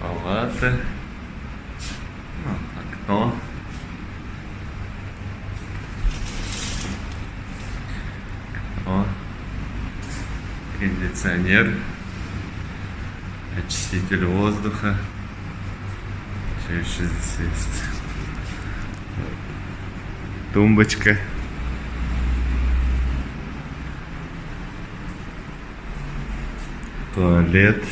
палаты, ну, окно. Окно. Кондиционер. Очиститель воздуха. Что еще здесь есть? Тумбочка. Туалет.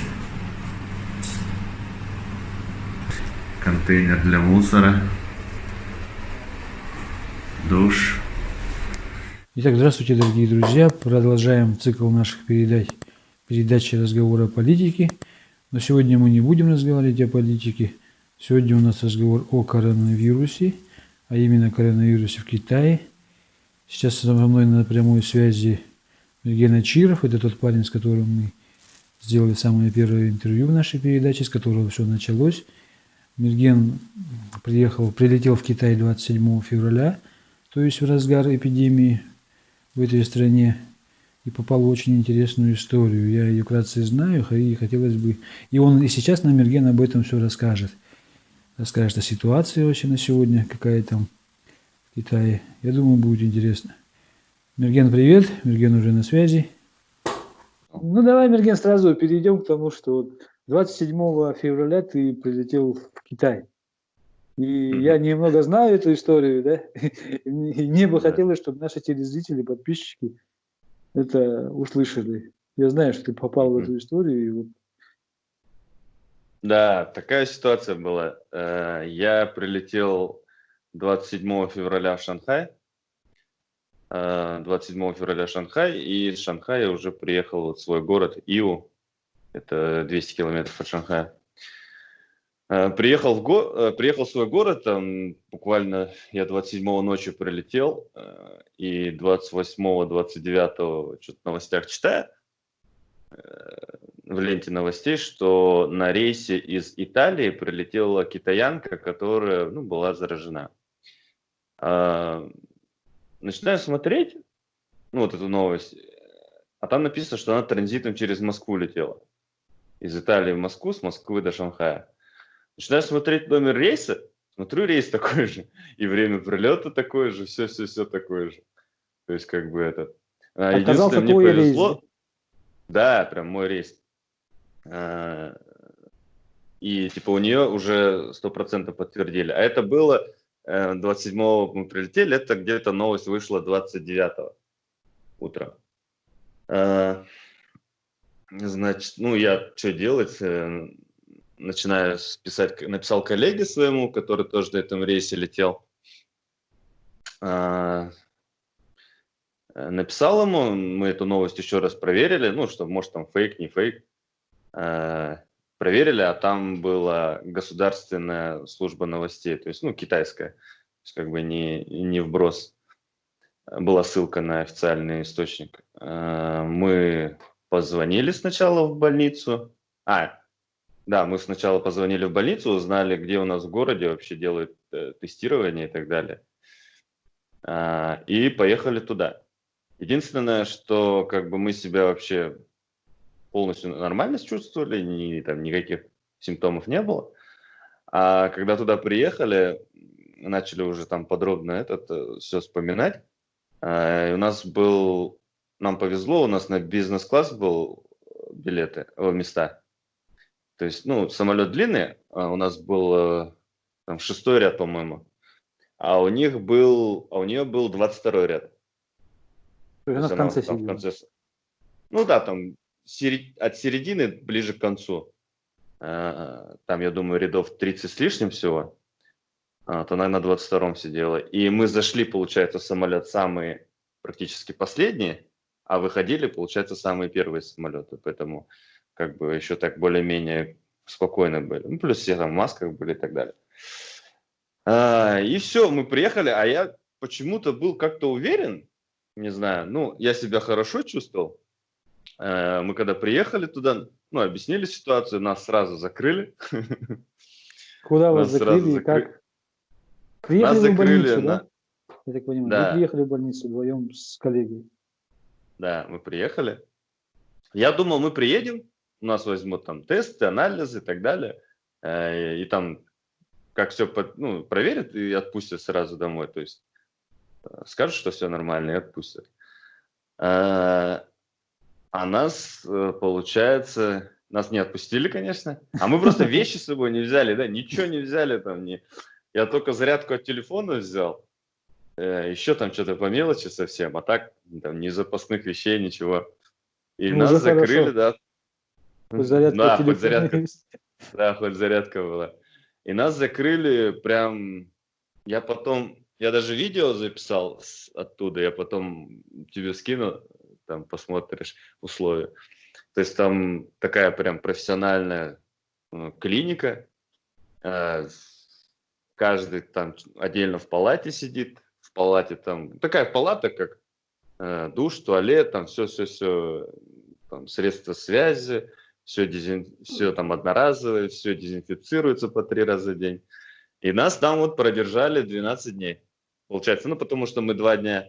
Контейнер для мусора. Душ. Итак, здравствуйте, дорогие друзья. Продолжаем цикл наших передач, передачи разговора о политике. Но сегодня мы не будем разговаривать о политике. Сегодня у нас разговор о коронавирусе, а именно коронавирусе в Китае. Сейчас со мной на прямой связи Евгений Чиров. Это тот парень, с которым мы сделали самое первое интервью в нашей передаче, с которого все началось. Мерген приехал, прилетел в Китай 27 февраля, то есть в разгар эпидемии в этой стране, и попал в очень интересную историю. Я ее вкратце знаю, и хотелось бы... И он и сейчас нам Мерген об этом все расскажет. Расскажет о ситуации вообще на сегодня, какая там в Китае. Я думаю, будет интересно. Мерген, привет. Мерген уже на связи. Ну, давай, Мерген, сразу перейдем к тому, что 27 февраля ты прилетел в Китай. И mm-hmm. я немного знаю эту историю, да, и мне бы хотелось, чтобы наши телезрители, подписчики это услышали. Я знаю, что ты попал в эту историю. И вот... Да, такая ситуация была. Э, я прилетел 27 февраля в Шанхай, 27 э, февраля в Шанхай, и из Шанхая уже приехал в свой город Иу, это 200 километров от Шанхая. Э, приехал в, го... Э, приехал в свой город, там буквально я 27-го ночью прилетел, и 28-го, 29-го что-то в новостях читаю, в ленте новостей, что на рейсе из Италии прилетела китаянка, которая ну, была заражена начинаю смотреть, ну, вот эту новость, а там написано, что она транзитом через Москву летела. Из Италии в Москву, с Москвы до Шанхая. Начинаю смотреть номер рейса, смотрю, рейс такой же, и время прилета такое же, все-все-все такое же. То есть, как бы это... А, единственное, мне повезло... Рейс, да? прям мой рейс. А, и, типа, у нее уже 100% подтвердили. А это было 27-го э, мы прилетели, это где-то новость вышла 29-го утра. Э, значит, ну я что делать? Э, начинаю писать, написал коллеге своему, который тоже на этом рейсе летел. Написал ему, мы эту новость еще раз проверили, ну, что может там фейк, не фейк проверили, а там была государственная служба новостей, то есть, ну, китайская, то есть как бы не, не вброс, была ссылка на официальный источник. Э, мы позвонили сначала в больницу, а, да, мы сначала позвонили в больницу, узнали, где у нас в городе вообще делают э, тестирование и так далее, э, и поехали туда. Единственное, что как бы мы себя вообще полностью нормально чувствовали, ни, там, никаких симптомов не было. А когда туда приехали, начали уже там подробно этот э, все вспоминать, а, у нас был, нам повезло, у нас на бизнес-класс был билеты, о, места. То есть, ну, самолет длинный, а у нас был э, там шестой ряд, по-моему, а у них был, а у нее был 22 ряд. То есть она в конце, там, в конце Ну да, там от середины ближе к концу, э, там, я думаю, рядов 30 с лишним всего, а, то она на 22-м сидела. И мы зашли, получается, в самолет самые практически последние, а выходили, получается, самые первые самолеты. Поэтому как бы еще так более-менее спокойно были. Ну, плюс все там в масках были и так далее. А, и все, мы приехали, а я почему-то был как-то уверен, не знаю, ну, я себя хорошо чувствовал, Э, мы когда приехали туда, ну, объяснили ситуацию, нас сразу закрыли. Куда вас закрыли и как? Приехали нас закрыли, больницу, да? Я так понимаю, да. вы приехали в больницу вдвоем с коллегой. Да, мы приехали. Я думал, мы приедем, у нас возьмут там тесты, анализы и так далее. Э, и там как все ну, проверят и отпустят сразу домой. То есть э, скажут, что все нормально и отпустят. А нас, получается, нас не отпустили, конечно. А мы просто вещи с собой не взяли, да, ничего не взяли там. Не... Я только зарядку от телефона взял, еще там что-то по мелочи совсем, а так там ни запасных вещей, ничего. И ну, нас закрыли, хорошо. да. Хоть зарядка да, хоть зарядка, да, хоть зарядка была. И нас закрыли прям... Я потом... Я даже видео записал оттуда, я потом тебе скину, там посмотришь условия. То есть там такая прям профессиональная ну, клиника. Э, каждый там отдельно в палате сидит. Палате там... Такая палата, как э, душ, туалет, там все-все-все, средства связи, все, дезин... все там одноразовое, все дезинфицируется по три раза в день. И нас там вот продержали 12 дней. Получается, ну потому что мы два дня,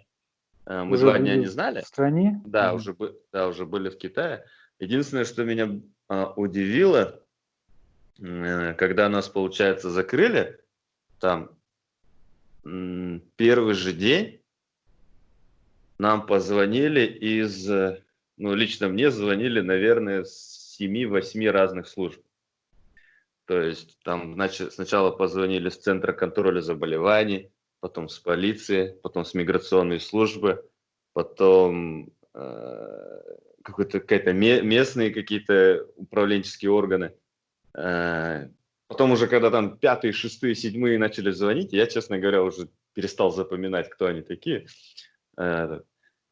э, мы уже два дня не знали. В стране? Да, mm уже, да, уже были в Китае. Единственное, что меня а, удивило, э, когда нас, получается, закрыли, там первый же день нам позвонили из, э, ну лично мне звонили, наверное, с 7-8 разных служб. То есть там значит, сначала позвонили с Центра контроля заболеваний, потом с полиции, потом с миграционной службы, потом э, какие-то местные какие-то управленческие органы. Э, потом уже когда там пятые, шестые, седьмые начали звонить, я, честно говоря, уже перестал запоминать, кто они такие. Э,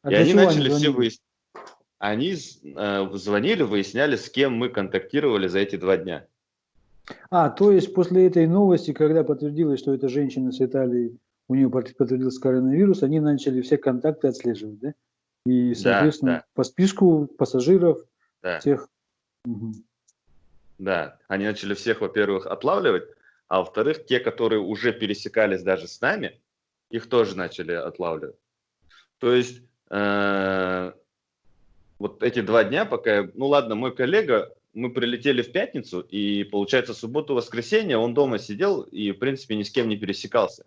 а и они начали они все выяснять они э, звонили, выясняли, с кем мы контактировали за эти два дня. А, то есть после этой новости, когда подтвердилось, что эта женщина с Италии, у нее подтвердился коронавирус, они начали все контакты отслеживать, да? И, соответственно, да, да. по списку пассажиров да. всех. Угу. Да, они начали всех, во-первых, отлавливать, а во-вторых, те, которые уже пересекались даже с нами, их тоже начали отлавливать. То есть э, вот эти два дня, пока я, ну ладно, мой коллега, мы прилетели в пятницу, и получается субботу-воскресенье он дома сидел и, в принципе, ни с кем не пересекался.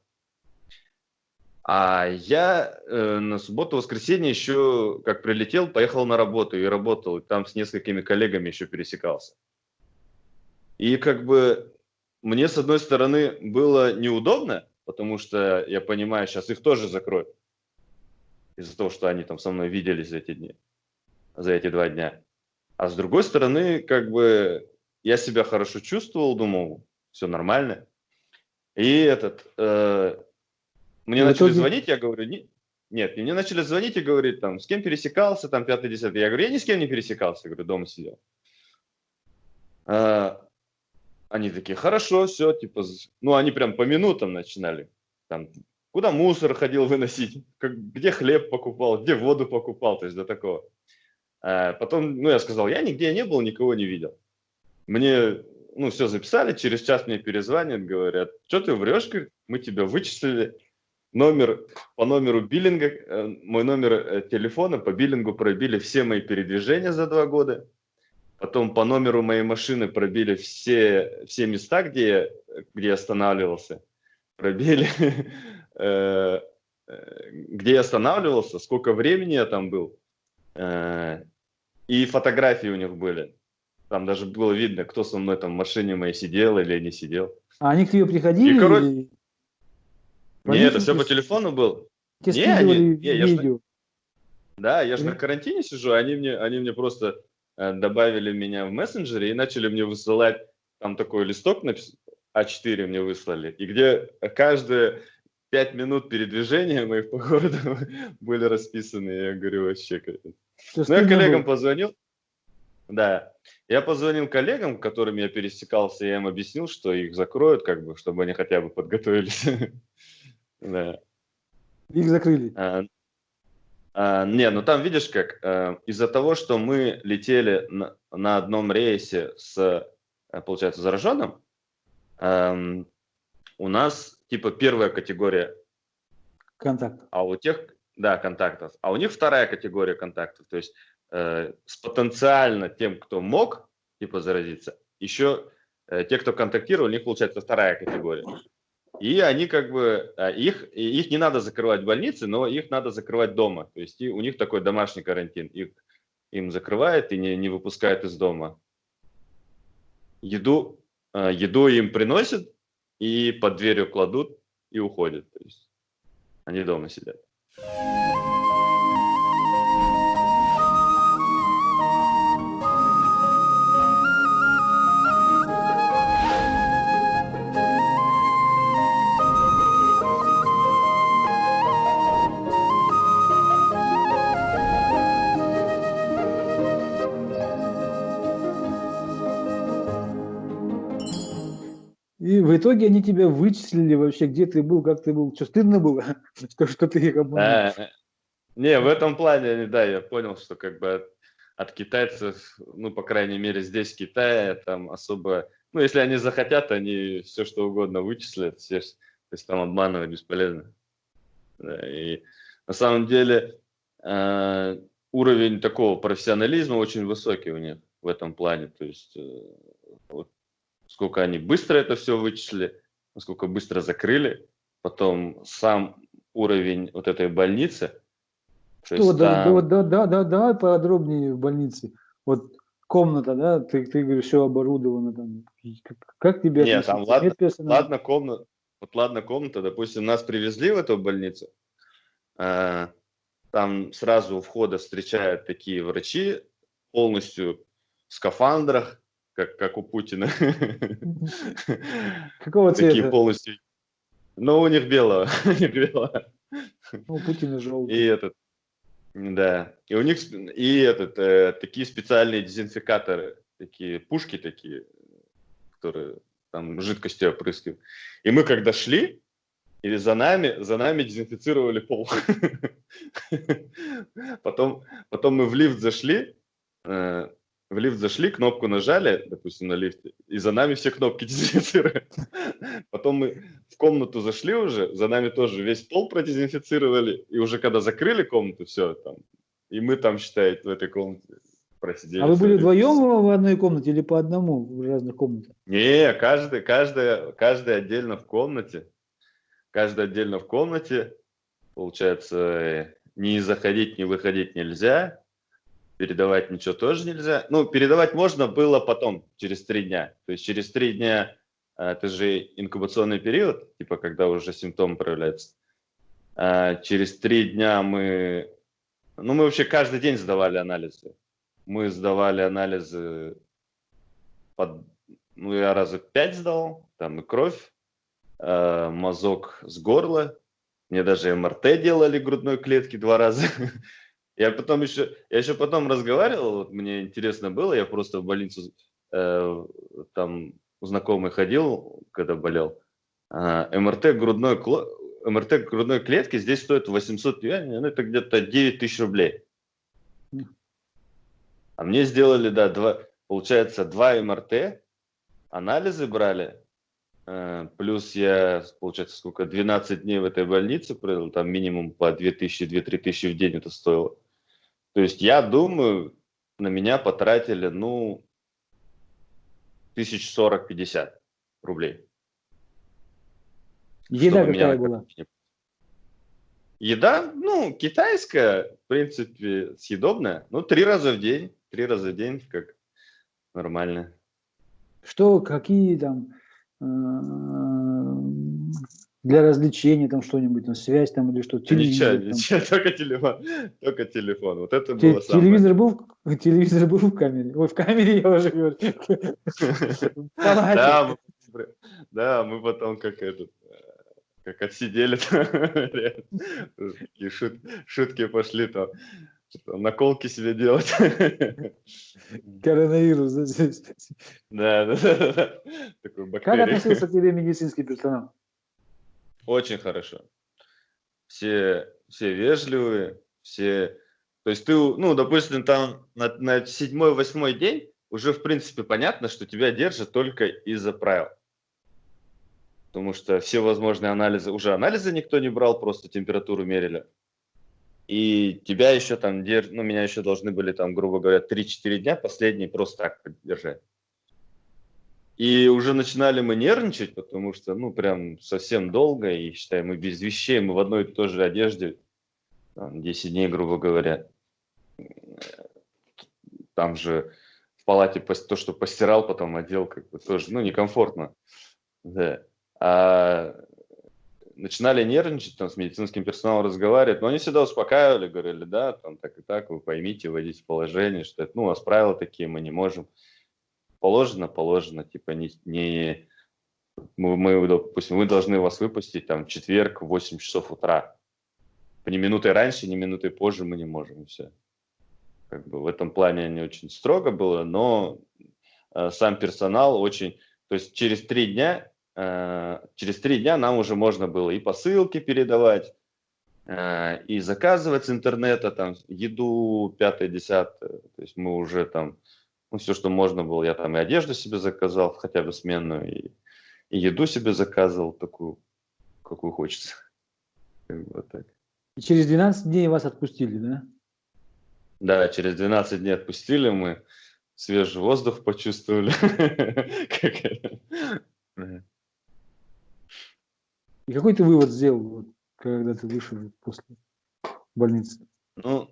А я э, на субботу-воскресенье еще, как прилетел, поехал на работу и работал, и там с несколькими коллегами еще пересекался. И как бы мне, с одной стороны, было неудобно, потому что я понимаю, сейчас их тоже закроют из-за того, что они там со мной виделись за эти дни за эти два дня. А с другой стороны, как бы я себя хорошо чувствовал, думал, все нормально. И этот, э, мне Но начали итоге... звонить, я говорю, не, нет, мне начали звонить и говорить, там, с кем пересекался, там, пятый, десятый. Я говорю, я ни с кем не пересекался, я говорю, дома сидел. А, они такие, хорошо, все, типа, ну, они прям по минутам начинали, там, куда мусор ходил выносить, как, где хлеб покупал, где воду покупал, то есть до такого. А потом, ну, я сказал, я нигде не был, никого не видел. Мне, ну, все записали, через час мне перезвонят, говорят, что ты врешь, мы тебя вычислили, номер, по номеру биллинга, э, мой номер э, телефона по биллингу пробили все мои передвижения за два года. Потом по номеру моей машины пробили все, все места, где я, где я останавливался. Пробили, э, где я останавливался, сколько времени я там был. И фотографии у них были. Там даже было видно, кто со мной там в машине моей сидел или не сидел. А они к тебе приходили? И, короче... Не, это все по телефону было. Тебе не, они, не, я же, да, я же на карантине сижу, они мне, они мне просто э, добавили меня в мессенджере и начали мне высылать, там такой листок напис... А4 мне выслали, и где каждые пять минут передвижения моих по городу были расписаны, я говорю, вообще. Ну, я коллегам позвонил. Да, я позвонил коллегам, которыми я пересекался, я им объяснил, что их закроют, как бы, чтобы они хотя бы подготовились. Да. Их закрыли. А, а, не, ну там видишь как, а, из-за того, что мы летели на, на одном рейсе с, э, получается, зараженным, а, у нас типа первая категория. Контакт. А у тех, да, контактов. А у них вторая категория контактов. То есть э, с потенциально тем, кто мог типа заразиться, еще э, те, кто контактировал, у них получается вторая категория. И они как бы, а, их, их не надо закрывать в больнице, но их надо закрывать дома. То есть у них такой домашний карантин. Их, им закрывают и не, не выпускают из дома. Еду, а, еду им приносят и под дверью кладут и уходят. То есть они дома сидят. Итоге они тебя вычислили вообще, где ты был, как ты был. Что, стыдно было, что, что ты их обманул? А, не, в этом плане, да, я понял, что как бы от, от китайцев, ну, по крайней мере, здесь в Китае, там особо, ну, если они захотят, они все что угодно вычислят, все, то есть там обманывать бесполезно. Да, и на самом деле э, уровень такого профессионализма очень высокий у них в этом плане, то есть э, сколько они быстро это все вычислили, насколько быстро закрыли, потом сам уровень вот этой больницы. Что, да, там... да, да, да, да, подробнее в больнице. Вот комната, да, ты, ты говоришь, все оборудовано там. Как, как тебе Нет, там ладно, ладно комната, вот ладно комната, допустим, нас привезли в эту больницу, э, там сразу у входа встречают такие врачи, полностью в скафандрах, как, как у Путина. Какого цвета? Такие полностью. Ну, у них белого. у них белого. У Путина желтый. И этот, да. И у них и этот, э, такие специальные дезинфикаторы, такие пушки такие, которые там жидкостью опрыскивают. И мы когда шли, или за нами, за нами дезинфицировали пол. потом, потом мы в лифт зашли, э, в лифт зашли, кнопку нажали, допустим, на лифте, и за нами все кнопки дезинфицируют. Потом мы в комнату зашли уже, за нами тоже весь пол продезинфицировали, и уже когда закрыли комнату, все там, и мы там, считаете, в этой комнате просидели. А вы были вдвоем в одной комнате или по одному в разных комнатах? Не, каждый, каждый, каждый отдельно в комнате. Каждый отдельно в комнате. Получается, не заходить, не выходить нельзя передавать ничего тоже нельзя. Ну, передавать можно было потом, через три дня. То есть через три дня, а, это же инкубационный период, типа когда уже симптомы проявляются. А, через три дня мы, ну, мы вообще каждый день сдавали анализы. Мы сдавали анализы под, ну, я раза пять сдал, там и кровь, а, мазок с горла, мне даже МРТ делали грудной клетки два раза. Я потом еще, я еще потом разговаривал, вот мне интересно было, я просто в больницу э, там у знакомой ходил, когда болел. Э, МРТ грудной МРТ грудной клетки здесь стоит 800 юаней, ну это где-то 9 тысяч рублей. А мне сделали, да, два, получается, два МРТ, анализы брали, э, плюс я, получается, сколько, 12 дней в этой больнице провел, там минимум по 2000-2-3 тысячи в день это стоило. То есть я думаю, на меня потратили, ну, тысяч сорок-пятьдесят рублей. Еда какая была? Еда, ну, китайская, в принципе, съедобная. Ну, три раза в день, три раза в день, как нормально. Что, какие там э, для развлечения там что-нибудь, там связь там или что? Телевизор, ничего, ничего, только телефон, только телефон. Вот это Те, было телевизор самое. был, телевизор был в камере. Ой, в камере я уже говорю. Да, да, мы потом как этот, как отсидели, и шут, шутки пошли там, наколки себе делать. Коронавирус, да? Да, да, да. Такой Как относился к тебе медицинский персонал? Очень хорошо. Все, все вежливые, все... То есть ты, ну, допустим, там на, на седьмой-восьмой день уже, в принципе, понятно, что тебя держат только из-за правил. Потому что все возможные анализы, уже анализы никто не брал, просто температуру мерили. И тебя еще там, держ... ну, меня еще должны были там, грубо говоря, 3-4 дня последние просто так поддержать. И уже начинали мы нервничать, потому что, ну, прям совсем долго, и, считай, мы без вещей, мы в одной и той же одежде, там, 10 дней, грубо говоря. Там же в палате то, что постирал, потом одел, как бы тоже, ну, некомфортно. Да. А начинали нервничать, там, с медицинским персоналом разговаривать, но они всегда успокаивали, говорили, да, там, так и так, вы поймите, вводите положение, что это, ну, у нас правила такие, мы не можем. Положено, положено, типа, не, не мы, мы, допустим, мы должны вас выпустить, там, в четверг в 8 часов утра. Ни минуты раньше, ни минуты позже мы не можем, все. Как бы в этом плане не очень строго было, но э, сам персонал очень... То есть через три дня Э, через три дня нам уже можно было и посылки передавать, э, и заказывать с интернета, там, еду, пятое, десятое. То есть мы уже там, ну, все, что можно было, я там и одежду себе заказал, хотя бы сменную, и, и еду себе заказывал такую, какую хочется. Вот так. И через 12 дней вас отпустили, да? Да, через 12 дней отпустили мы, свежий воздух почувствовали. И какой ты вывод сделал, когда ты вышел после больницы? Ну,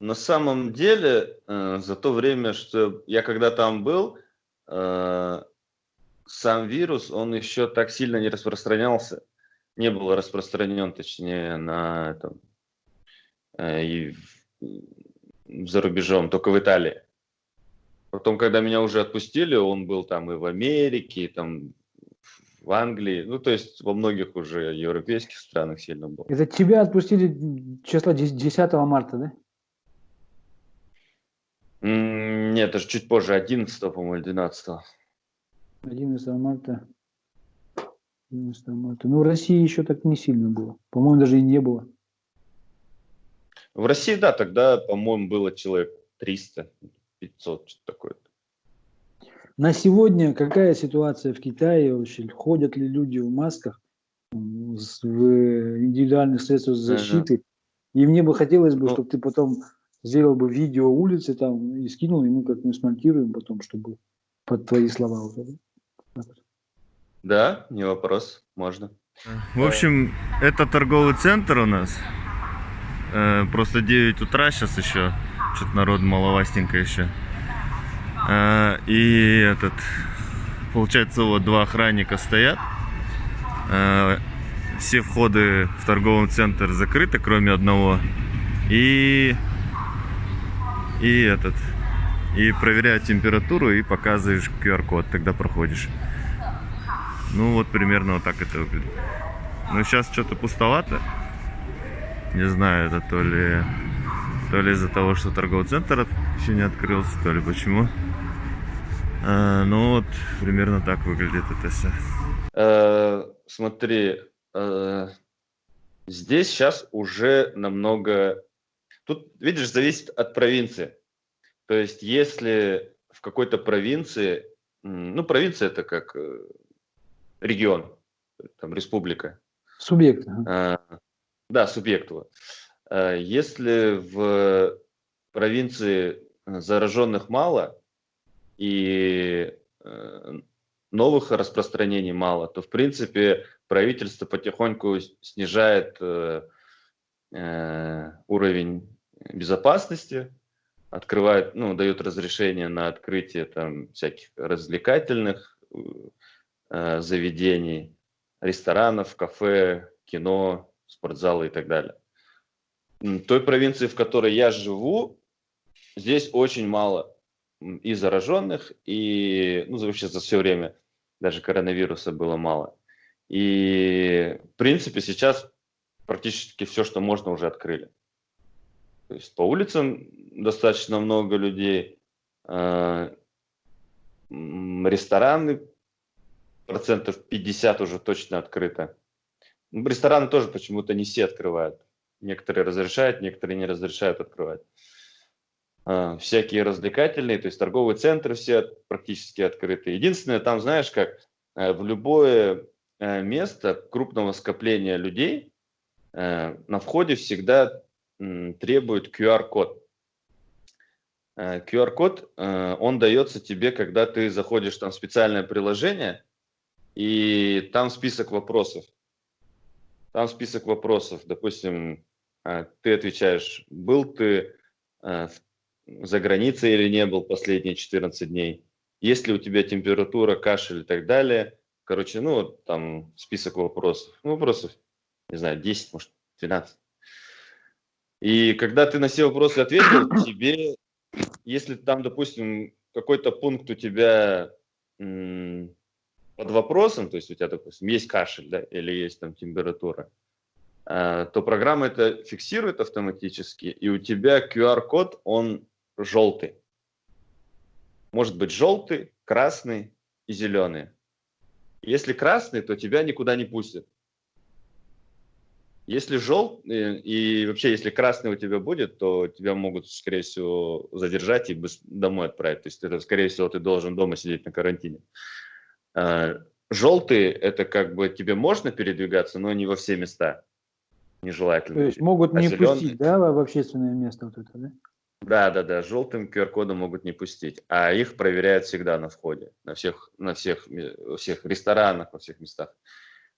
на самом деле, э, за то время, что я когда там был, э, сам вирус, он еще так сильно не распространялся, не был распространен, точнее, на этом, э, и в, за рубежом, только в Италии. Потом, когда меня уже отпустили, он был там и в Америке, и там в Англии, ну, то есть во многих уже европейских странах сильно было. Это тебя отпустили числа 10 марта, да? Нет, это же чуть позже, 11, по-моему, 12. 11 марта. 11 марта. Ну, в России еще так не сильно было. По-моему, даже и не было. В России, да, тогда, по-моему, было человек 300, 500, что-то такое. На сегодня какая ситуация в Китае вообще? Ходят ли люди в масках, в индивидуальных средствах защиты? И мне бы хотелось бы, ну, чтобы ты потом сделал бы видео улицы там и скинул, и мы как мы смонтируем потом, чтобы под твои слова уже. Да, не вопрос, можно. В общем, это торговый центр у нас. Э, просто 9 утра сейчас еще. Что-то народ маловастенько еще. А, и этот, получается, вот два охранника стоят. А, все входы в торговый центр закрыты, кроме одного. И, и этот, и проверяют температуру и показываешь QR-код, тогда проходишь. Ну вот примерно вот так это выглядит. Но сейчас что-то пустовато. Не знаю, это то ли, то ли из-за того, что торговый центр еще не открылся, то ли почему. А, ну вот, примерно так выглядит это все. Э, смотри, э, здесь сейчас уже намного... Тут, видишь, зависит от провинции. То есть, если в какой-то провинции, ну, провинция это как э, регион, там, республика. Субъект. Ага. Да, субъект. Вот. Если в провинции зараженных мало, и э, новых распространений мало, то в принципе правительство потихоньку снижает э, э, уровень безопасности, открывает, ну, дает разрешение на открытие там всяких развлекательных заведений, ресторанов, кафе, кино, спортзалы и так далее. Той провинции, в которой я живу, здесь очень мало и зараженных, и ну, вообще за все время даже коронавируса было мало. И, в принципе, сейчас практически все, что можно, уже открыли. То есть по улицам достаточно много людей, а, рестораны процентов 50 уже точно открыто. Ну, рестораны тоже почему-то не все открывают. Некоторые разрешают, некоторые не разрешают открывать. А, всякие развлекательные, то есть торговые центры все практически открыты. Единственное, там, знаешь, как э, в любое э, место крупного скопления людей э, на входе всегда требуют QR-код. Э, QR-код, э, он дается тебе, когда ты заходишь там в специальное приложение, и там список вопросов. Там список вопросов. Допустим, э, ты отвечаешь, был ты за границей или не был последние 14 дней, есть ли у тебя температура, кашель и так далее. Короче, ну, там список вопросов. Ну, вопросов, не знаю, 10, может, 12. И когда ты на все вопросы ответил, тебе если там, допустим, какой-то пункт у тебя под вопросом, то есть у тебя, допустим, есть кашель, да, или есть там температура, а, то программа это фиксирует автоматически, и у тебя QR-код, он желтый. Может быть желтый, красный и зеленый. Если красный, то тебя никуда не пустят. Если желтый, и вообще, если красный у тебя будет, то тебя могут, скорее всего, задержать и домой отправить. То есть, это, скорее всего, ты должен дома сидеть на карантине. А, желтый – это как бы тебе можно передвигаться, но не во все места. Нежелательно. То есть могут а не зеленый... пустить, да, в общественное место вот это, да? Да, да, да, желтым QR-кодом могут не пустить, а их проверяют всегда на входе, на всех, на всех, всех ресторанах, во всех местах.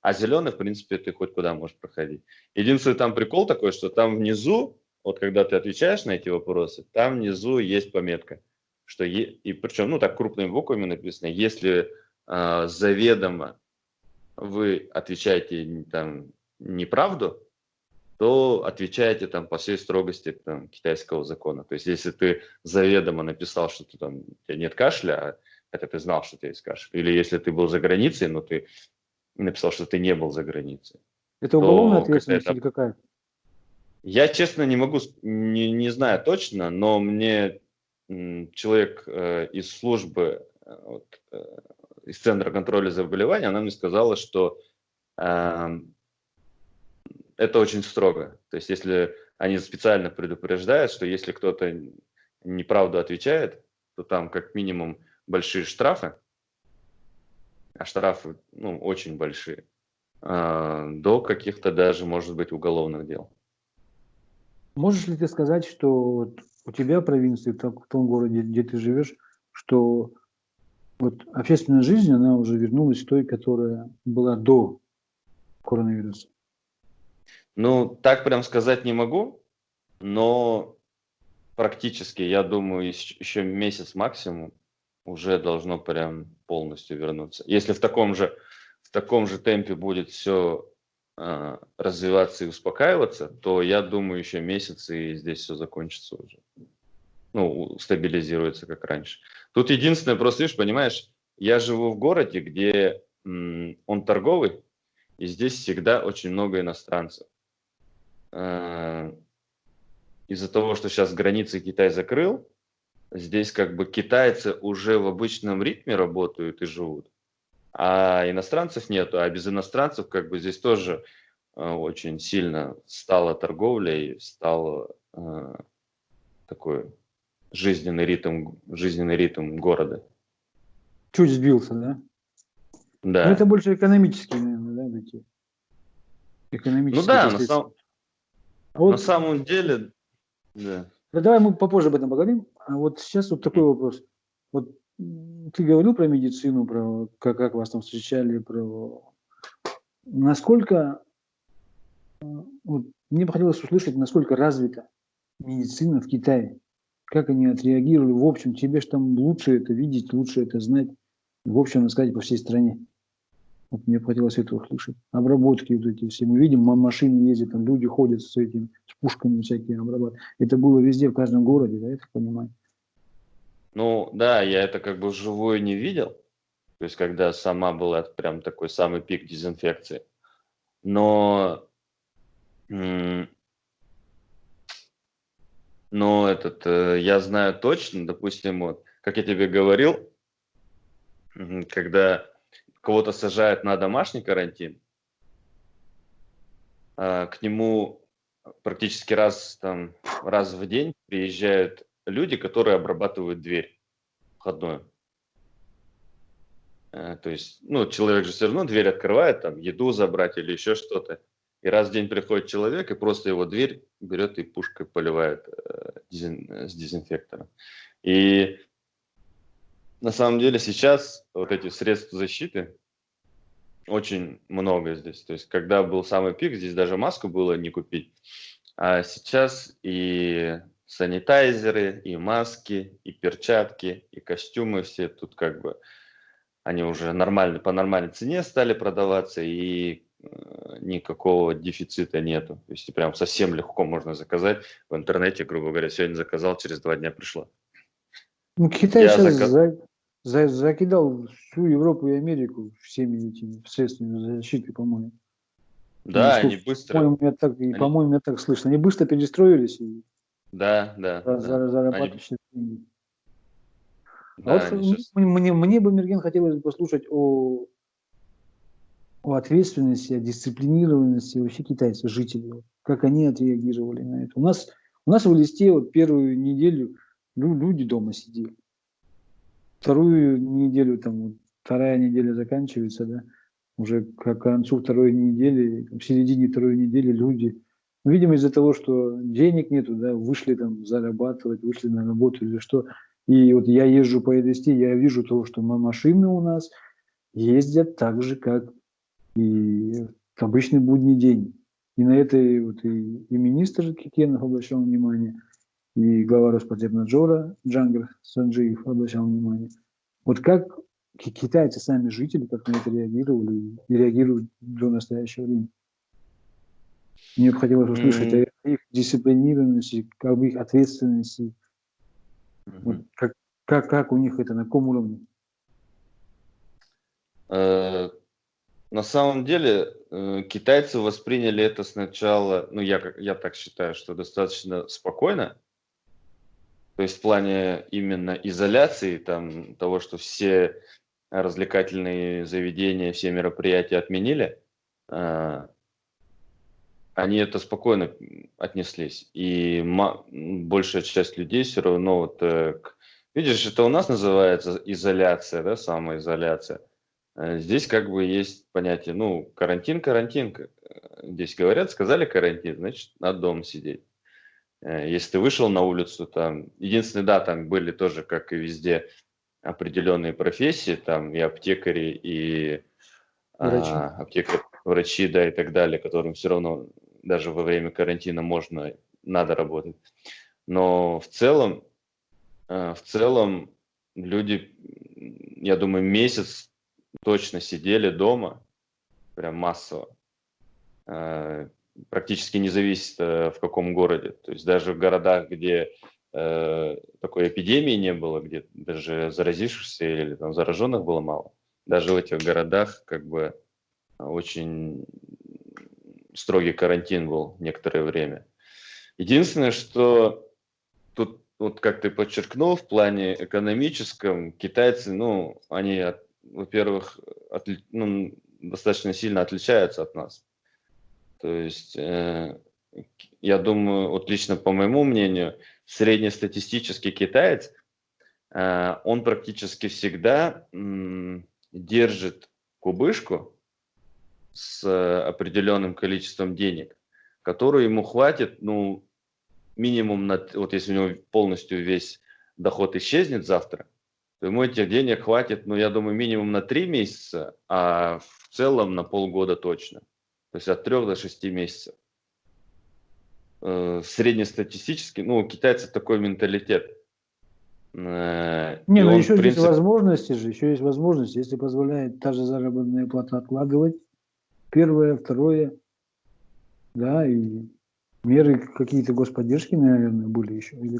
А зеленый, в принципе, ты хоть куда можешь проходить. Единственный там прикол такой, что там внизу, вот когда ты отвечаешь на эти вопросы, там внизу есть пометка, что е, и причем, ну так крупными буквами написано, если э, заведомо вы отвечаете там неправду, то отвечаете там по всей строгости там, китайского закона. То есть если ты заведомо написал, что ты, там, у тебя нет кашля, а это ты знал, что у тебя есть кашель, или если ты был за границей, но ты написал, что ты не был за границей. Это уголовная ответственность это... или какая? Я, честно, не могу, не, не знаю точно, но мне человек э, из службы, э, вот, э, из Центра контроля заболеваний, она мне сказала, что э, это очень строго. То есть, если они специально предупреждают, что если кто-то неправду отвечает, то там как минимум большие штрафы, а штрафы ну, очень большие, а, до каких-то даже, может быть, уголовных дел. Можешь ли ты сказать, что у тебя в провинции, в том городе, где ты живешь, что вот общественная жизнь, она уже вернулась той, которая была до коронавируса? Ну, так прям сказать не могу, но практически, я думаю, еще месяц максимум уже должно прям полностью вернуться. Если в таком же, в таком же темпе будет все э, развиваться и успокаиваться, то я думаю, еще месяц и здесь все закончится уже. Ну, стабилизируется как раньше. Тут единственное, просто видишь, понимаешь, я живу в городе, где он торговый, и здесь всегда очень много иностранцев. Э, из-за того, что сейчас границы Китай закрыл, здесь как бы китайцы уже в обычном ритме работают и живут, а иностранцев нету, а без иностранцев как бы здесь тоже э, очень сильно стала торговля и стал э, такой жизненный ритм, жизненный ритм города. Чуть сбился, да? Да. Но ну, это больше экономические, наверное, да, такие? Экономические. Ну да, на, сам... а вот... на самом деле, да. Да давай мы попозже об этом поговорим. А вот сейчас вот такой вопрос. Вот ты говорил про медицину, про как, как вас там встречали, про насколько вот, мне бы хотелось услышать, насколько развита медицина в Китае. Как они отреагировали? В общем, тебе же там лучше это видеть, лучше это знать. В общем, сказать, по всей стране. Вот мне хотелось это услышать. Обработки вот эти все. Мы видим, машины ездят, там люди ходят с этим, с пушками всякие обрабатывают. Это было везде, в каждом городе, да, я так понимаю. Ну, да, я это как бы вживую не видел. То есть, когда сама была прям такой самый пик дезинфекции. Но, но этот, э, я знаю точно, допустим, вот, как я тебе говорил, когда кого-то сажают на домашний карантин, а, к нему практически раз, там, раз в день приезжают люди, которые обрабатывают дверь входную. Э, то есть, ну, человек же все равно дверь открывает, там, еду забрать или еще что-то. И раз в день приходит человек, и просто его дверь берет и пушкой поливает э, дезин, с дезинфектором. И на самом деле сейчас вот эти средства защиты очень много здесь. То есть когда был самый пик, здесь даже маску было не купить. А сейчас и санитайзеры, и маски, и перчатки, и костюмы все тут как бы они уже нормально, по нормальной цене стали продаваться, и э, никакого дефицита нету. То есть прям совсем легко можно заказать в интернете, грубо говоря, сегодня заказал, через два дня пришло. Ну, Китай Я сейчас заказ... за, за, закидал всю Европу и Америку всеми этими средствами защиты, по-моему. Да, они быстро. По-моему, меня так, они... по-моему, меня так слышно. Они быстро перестроились и да, да, за, да. зарабатывают они... Да, а вот сейчас... мне, мне бы, Мерген, хотелось послушать о, о ответственности, о дисциплинированности вообще китайцев, жителей. Как они отреагировали на это. У нас, у нас в листе вот первую неделю люди дома сидели. Вторую неделю, там, вторая неделя заканчивается, да, уже к концу второй недели, в середине второй недели люди, ну, видимо, из-за того, что денег нету, да, вышли там зарабатывать, вышли на работу или что. И вот я езжу по этой я вижу то, что машины у нас ездят так же, как и обычный будний день. И на это вот и, и министр Кикенов обращал внимание, и глава Роспотребнадзора Джангар Санджиев обращал внимание. Вот как китайцы, сами жители, как на это реагировали и реагируют до настоящего времени. Мне бы хотелось услышать mm-hmm. о их дисциплинированности, об их ответственности. Mm-hmm. Вот как, как, как у них это, на каком уровне? Э, на самом деле э, китайцы восприняли это сначала, ну я, я так считаю, что достаточно спокойно, то есть в плане именно изоляции, там, того, что все развлекательные заведения, все мероприятия отменили, а, они это спокойно отнеслись. И большая часть людей все равно вот... Э, видишь, это у нас называется изоляция, да, самоизоляция. А здесь как бы есть понятие, ну, карантин, карантин. Здесь говорят, сказали карантин, значит, надо дома сидеть. Э, если ты вышел на улицу, там, единственное, да, там были тоже, как и везде, определенные профессии, там и аптекари, и врачи. А, аптекари, врачи, да, и так далее, которым все равно даже во время карантина можно, надо работать. Но в целом, э, в целом люди, я думаю, месяц точно сидели дома, прям массово. Э, практически не зависит э, в каком городе. То есть даже в городах, где э, такой эпидемии не было, где даже заразившихся или там зараженных было мало, даже в этих городах как бы очень строгий карантин был некоторое время. Единственное, что тут, вот как ты подчеркнул, в плане экономическом китайцы, ну, они, во-первых, ну, достаточно сильно отличаются от нас. То есть, э, я думаю, вот лично по моему мнению, среднестатистический китаец, э, он практически всегда э, держит кубышку с определенным количеством денег, которую ему хватит, ну, минимум, на, вот если у него полностью весь доход исчезнет завтра, то ему этих денег хватит, ну, я думаю, минимум на три месяца, а в целом на полгода точно. То есть от 3 до 6 месяцев. Э, среднестатистически, ну, у китайцев такой менталитет. Э, Не, ну еще принцип... есть возможности же, еще есть возможности, если позволяет та же заработная плата откладывать, первое, второе, да, и меры какие-то господдержки, наверное, были еще. Или...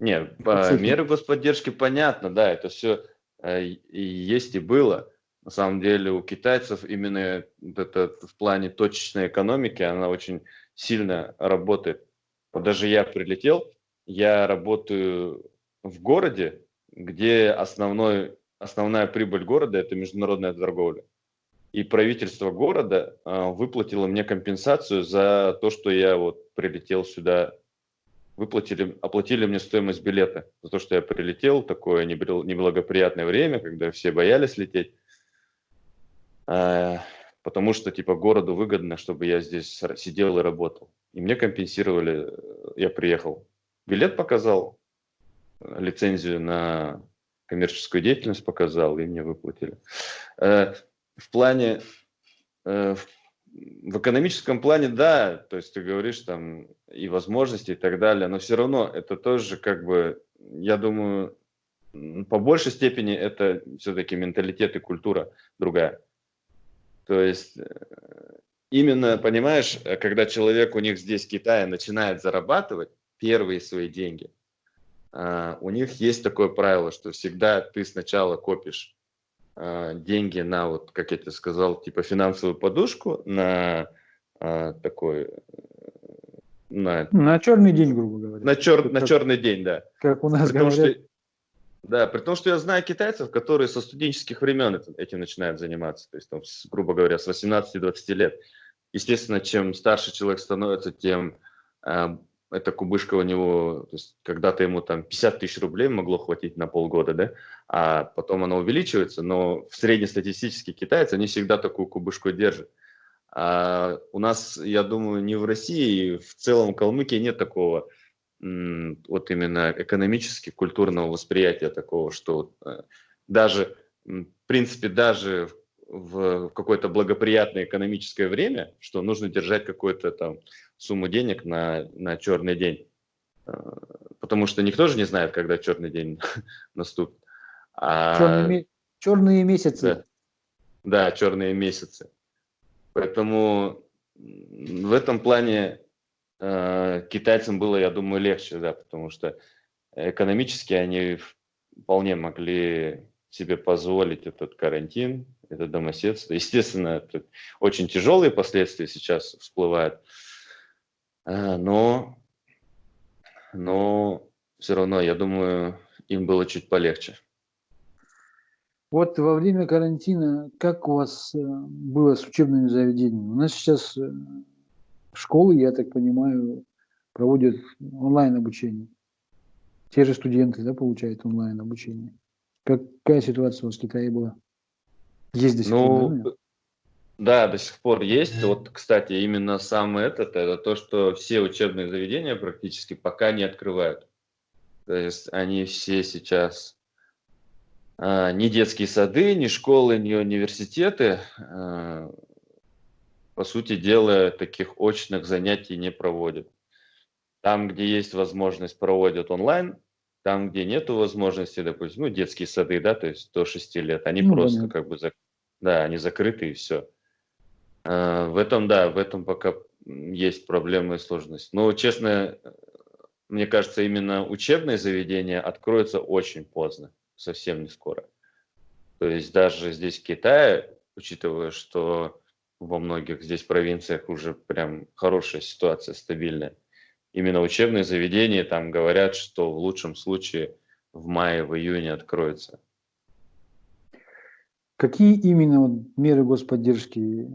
Нет, меры господдержки понятно, да, это все э, есть и было на самом деле у китайцев именно это в плане точечной экономики, она очень сильно работает. Вот даже я прилетел, я работаю в городе, где основной, основная прибыль города – это международная торговля. И правительство города э, выплатило мне компенсацию за то, что я вот прилетел сюда, выплатили, оплатили мне стоимость билета за то, что я прилетел, такое неблагоприятное время, когда все боялись лететь. Э, потому что типа городу выгодно, чтобы я здесь сидел и работал. И мне компенсировали, э, я приехал, билет показал, лицензию на коммерческую деятельность показал, и мне выплатили. Э, в плане, э, в экономическом плане, да, то есть ты говоришь там и возможности и так далее, но все равно это тоже как бы, я думаю, по большей степени это все-таки менталитет и культура другая. То есть э, именно, понимаешь, когда человек у них здесь в Китае начинает зарабатывать первые свои деньги, а, у них есть такое правило, что всегда ты сначала копишь а, деньги на, вот, как я тебе сказал, типа финансовую подушку, на а, такой... На, на черный день, грубо говоря. На, чер, на черный день, да. Как у нас Потому говорят. Что, да, при том, что я знаю китайцев, которые со студенческих времен этим начинают заниматься, то есть, там, грубо говоря, с 18-20 лет. Естественно, чем старше человек становится, тем эта кубышка у него, то есть когда-то ему там 50 тысяч рублей могло хватить на полгода, да, а потом она увеличивается, но в среднестатистический китаец, они всегда такую кубышку держат. А у нас, я думаю, не в России, в целом в Калмыкии нет такого вот именно экономически культурного восприятия такого, что э, даже, в принципе, даже в какое-то благоприятное экономическое время, что нужно держать какую-то там сумму денег на, на черный день. А, потому что никто же не знает, когда черный день наступит. А, черные, черные месяцы. Да, да, черные месяцы. Поэтому в этом плане э, китайцам было, я думаю, легче, да, потому что экономически они вполне могли себе позволить этот карантин, это домоседство. Естественно, это очень тяжелые последствия сейчас всплывают, а, но, но все равно, я думаю, им было чуть полегче. Вот во время карантина, как у вас э, было с учебными заведениями? У нас сейчас э, школы, я так понимаю, проводят онлайн обучение. Те же студенты, да, получают онлайн обучение. Какая ситуация у вас в Китае была? Есть до сих ну, пор, да? Да, до сих пор есть. Вот, кстати, именно самое этот, это то, что все учебные заведения практически пока не открывают. То есть они все сейчас а, ни детские сады, ни школы, ни университеты, а, по сути дела, таких очных занятий не проводят. Там, где есть возможность, проводят онлайн, там, где нет возможности, допустим, ну, детские сады, да, то есть до 6 лет, они ну, просто понятно. как бы, да, они закрыты и все. А, в этом, да, в этом пока есть проблемы и сложность. Но, честно, мне кажется, именно учебные заведения откроются очень поздно, совсем не скоро. То есть даже здесь, в Китае, учитывая, что во многих здесь провинциях уже прям хорошая ситуация, стабильная, именно учебные заведения там говорят, что в лучшем случае в мае, в июне откроются. Какие именно меры господдержки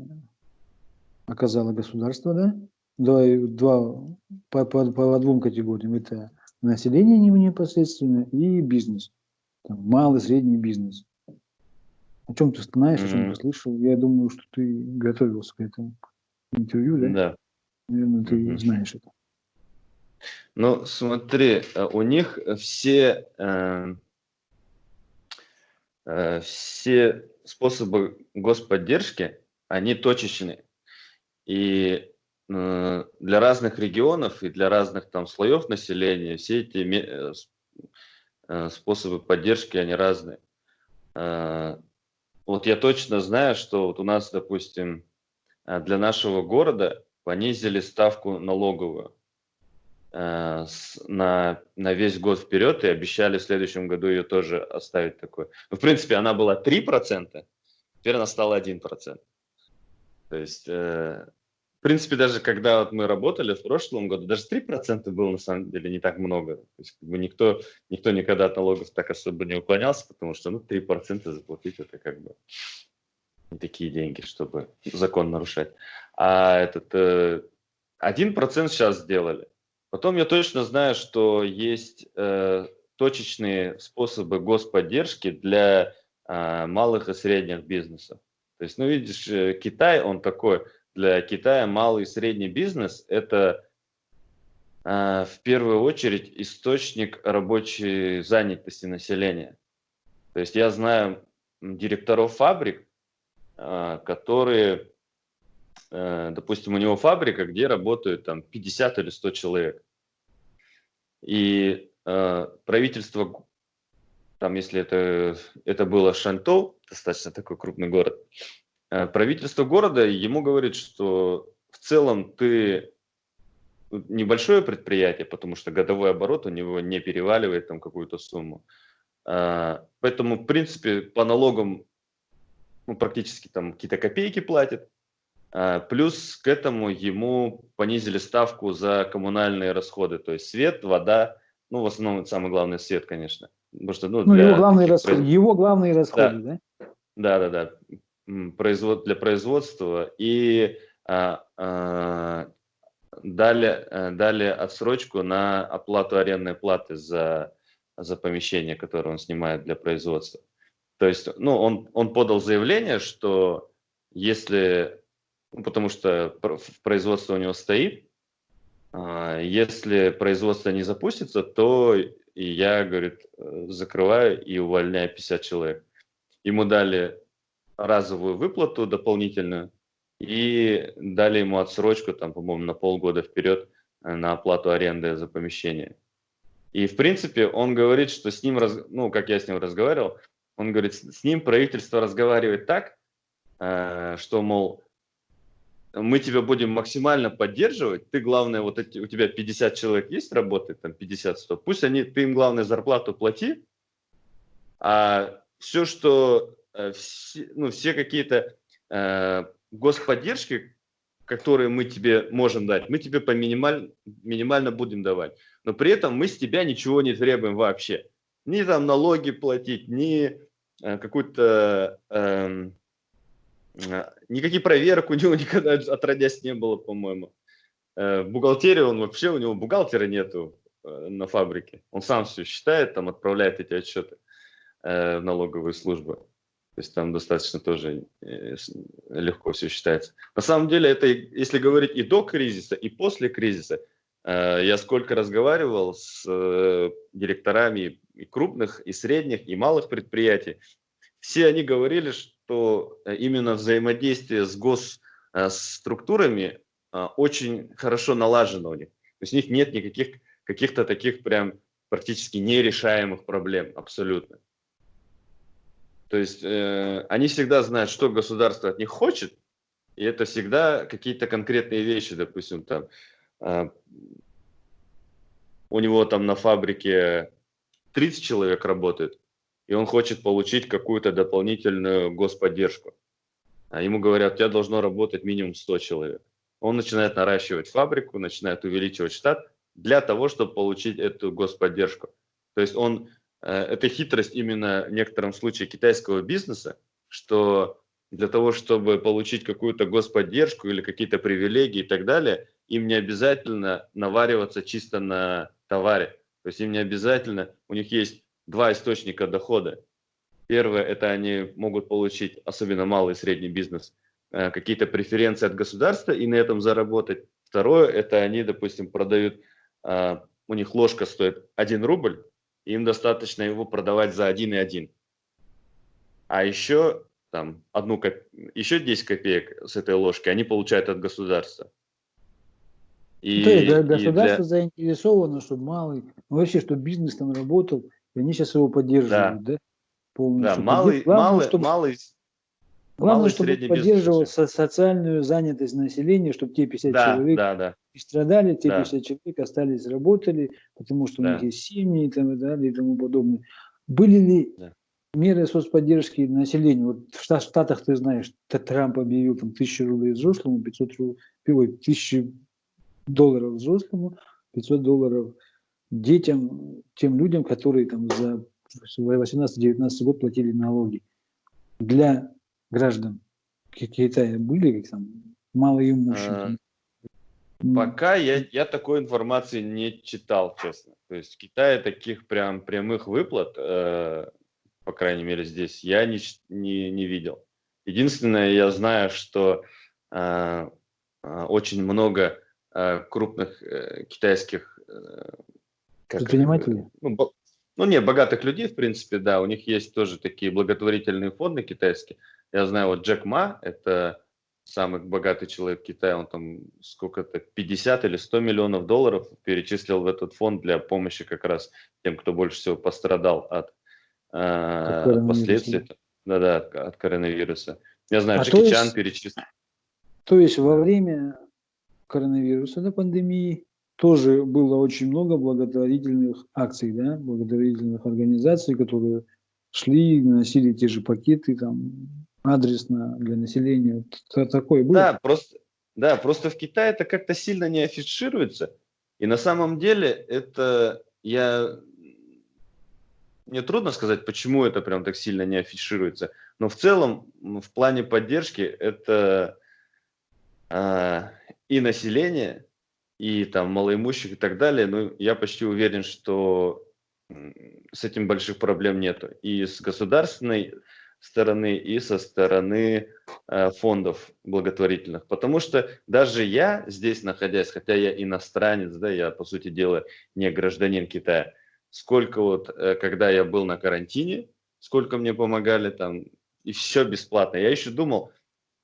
оказало государство, да? Два, два, по, по, по двум категориям. Это население непосредственно и бизнес. Там, малый, средний бизнес. О чем ты знаешь, mm-hmm. о чем ты слышал? Я думаю, что ты готовился к этому интервью, да? Да. Наверное, ты mm-hmm. знаешь это. Ну, смотри, э, у них все, э, э, все способы господдержки, они точечные. И э, для разных регионов и для разных там слоев населения все эти э, э, способы поддержки, они разные. Вот я точно знаю, что вот у нас, допустим, для нашего города понизили ставку налоговую на, на весь год вперед и обещали в следующем году ее тоже оставить такой. Ну, в принципе, она была 3%, теперь она стала 1%. То есть в принципе, даже когда вот мы работали в прошлом году, даже 3% было на самом деле не так много. То есть как бы никто, никто никогда от налогов так особо не уклонялся, потому что ну, 3% заплатить это как бы не такие деньги, чтобы закон нарушать. А этот э, 1% сейчас сделали. Потом я точно знаю, что есть э, точечные способы господдержки для э, малых и средних бизнесов. То есть, ну, видишь, э, Китай, он такой для Китая малый и средний бизнес – это э, в первую очередь источник рабочей занятости населения. То есть я знаю директоров фабрик, э, которые, э, допустим, у него фабрика, где работают там 50 или 100 человек. И э, правительство, там, если это, это было Шанtou, достаточно такой крупный город, правительство города ему говорит, что в целом ты небольшое предприятие, потому что годовой оборот у него не переваливает там какую-то сумму. А, поэтому, в принципе, по налогам ну, практически там какие-то копейки платит. А, плюс к этому ему понизили ставку за коммунальные расходы, то есть свет, вода, ну, в основном, самый главный свет, конечно. Потому что, ну, ну его, главные расходы, произ... его главные расходы, да? Да, да, да. Для производства. И а, а, дали, э, дали отсрочку на оплату арендной платы за, за помещение, которое он снимает для производства. То есть, ну, он, он подал заявление, что если, ну, потому что производство у него стоит, а, если производство не запустится, то я, говорит, э, закрываю и увольняю 50 человек. Ему дали разовую выплату дополнительную, и дали ему отсрочку, там, по-моему, на полгода вперед э, на оплату аренды за помещение. И, в принципе, он говорит, что с ним, раз... ну, как я с ним разговаривал, он говорит, с ним правительство разговаривает так, э, что, мол, мы тебя будем максимально поддерживать, ты, главное, вот эти, у тебя 50 человек есть работает, там 50-100, пусть они, ты им, главное, зарплату плати, а все, что, все, ну, все какие-то господдержки, которые мы тебе можем дать, мы тебе по минималь, минимально будем давать. Но при этом мы с тебя ничего не требуем вообще. Ни там налоги платить, ни э, какую-то... Э, э, никакие проверок у него никогда отродясь не было, по-моему. Э, бухгалтерию он вообще, у него бухгалтера нету э, на фабрике. Он сам все считает, там отправляет эти отчеты э, в налоговые службы. То есть там достаточно тоже э, легко все считается. На самом деле, это, если говорить и до кризиса, и после кризиса, э, я сколько разговаривал с э, директорами и крупных, и средних, и малых предприятий, все они говорили, что именно взаимодействие с госструктурами очень хорошо налажено у них. То есть у них нет никаких каких-то таких прям практически нерешаемых проблем абсолютно. То есть э, они всегда знают, что государство от них хочет, и это всегда какие-то конкретные вещи, допустим, там э, у него там на фабрике 30 человек работает, и он хочет получить какую-то дополнительную господдержку. А ему говорят, у тебя должно работать минимум 100 человек. Он начинает наращивать фабрику, начинает увеличивать штат для того, чтобы получить эту господдержку. То есть он это хитрость именно в некотором случае китайского бизнеса, что для того, чтобы получить какую-то господдержку или какие-то привилегии и так далее, им не обязательно навариваться чисто на товаре. То есть им не обязательно, у них есть два источника дохода. Первое, это они могут получить, особенно малый и средний бизнес, э, какие-то преференции от государства и на этом заработать. Второе, это они, допустим, продают, э, у них ложка стоит 1 рубль, им достаточно его продавать за 1,1. А еще там одну коп... еще 10 копеек с этой ложки они получают от государства. И, То есть государство для... заинтересовано, чтобы малый, ну, вообще, чтобы бизнес там работал, и они сейчас его поддерживают, да? да? Полностью. Да, малый, Главное, малый, чтобы... малый, Главное, малый чтобы поддерживал со социальную занятость населения, чтобы те 50 да, человек да, да. И страдали, те да. 50 человек остались, работали, потому что да. у них есть семьи и, там, и, далее, и тому подобное. Были ли да. меры соцподдержки населению? Вот в Штатах, ты знаешь, Трамп объявил там, 1000 рублей взрослому, 500 рублей, 1000 долларов взрослому, 500 долларов детям, тем людям, которые там за 18-19 год платили налоги. Для граждан Китая были как там малоимущие? Пока я, я такой информации не читал, честно. То есть в Китае таких прям прямых выплат, э, по крайней мере здесь, я не, не, не видел. Единственное, я знаю, что э, э очень много э, крупных э, китайских э, как, Предприниматели? Ну, бо, ну, не, богатых людей, в принципе, да, у них есть тоже такие благотворительные фонды китайские. Я знаю, вот Джек Ма, это самый богатый человек Китая, он там сколько-то, 50 или 100 миллионов долларов перечислил в этот фонд для помощи как раз тем, кто больше всего пострадал от э, последствий да, да, от коронавируса. Я знаю, а Джеки Чан перечислил. То есть во время коронавируса, на пандемии, тоже было очень много благотворительных акций, да, благотворительных организаций, которые шли, носили те же пакеты, там, адресно для населения. Такое было? Да, просто, да, просто в Китае это как-то сильно не афишируется. И на самом деле это я мне трудно сказать, почему это прям так сильно не афишируется. Но в целом, в плане поддержки, это а, и население, и там малоимущих и так далее. Ну, я почти уверен, что с этим больших проблем нету. И с государственной стороны, и со стороны э, фондов благотворительных. Потому что даже я здесь находясь, хотя я иностранец, да, я по сути дела не гражданин Китая, сколько вот, э, когда я был на карантине, сколько мне помогали там, и все бесплатно. Я еще думал,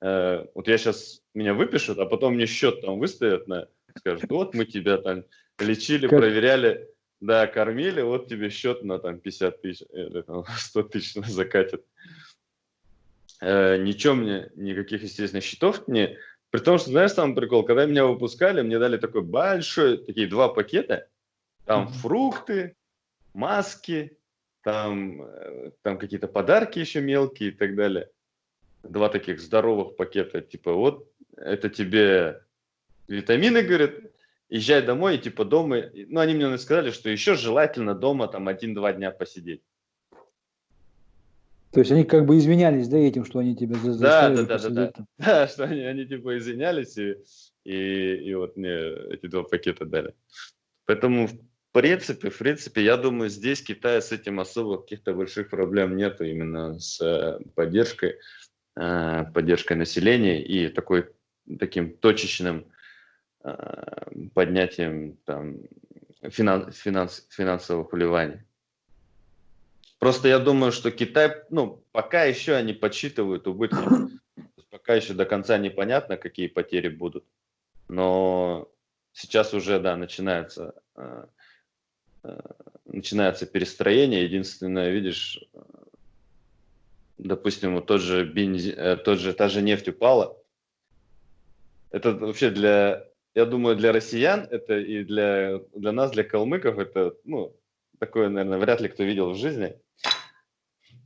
э, вот я сейчас, меня выпишут, а потом мне счет там выставят, на, скажут, вот мы тебя там лечили, как? проверяли, да, кормили, вот тебе счет на там 50 тысяч, или там 100 тысяч закатят. Э, ничего мне, никаких, естественно, счетов не... При том, что, знаешь, там прикол, когда меня выпускали, мне дали такой большой, такие два пакета, там фрукты, маски, там, э, там какие-то подарки еще мелкие и так далее. Два таких здоровых пакета, типа вот это тебе витамины, говорят, езжай домой, и типа дома, ну они мне сказали, что еще желательно дома там один-два дня посидеть. То есть они как бы извинялись, да, этим, что они тебя заставили да, да, да, да, да. да, что они, они типа извинялись и, и, и вот мне эти два пакета дали. Поэтому принципе, в принципе, я думаю, здесь Китая с этим особо каких-то больших проблем нету именно с э, поддержкой, э, поддержкой населения и такой таким точечным э, поднятием там, финанс, финанс, финансовых вливаний. Просто я думаю, что Китай, ну, пока еще они подсчитывают убытки, пока еще до конца непонятно, какие потери будут, но сейчас уже, да, начинается Э, начинается перестроение. Единственное, видишь, э, допустим, вот тот же бензин, э, тот же, та же нефть упала. Это вообще для, я думаю, для россиян, это и для, для нас, для калмыков, это, ну, такое, наверное, вряд ли кто видел в жизни.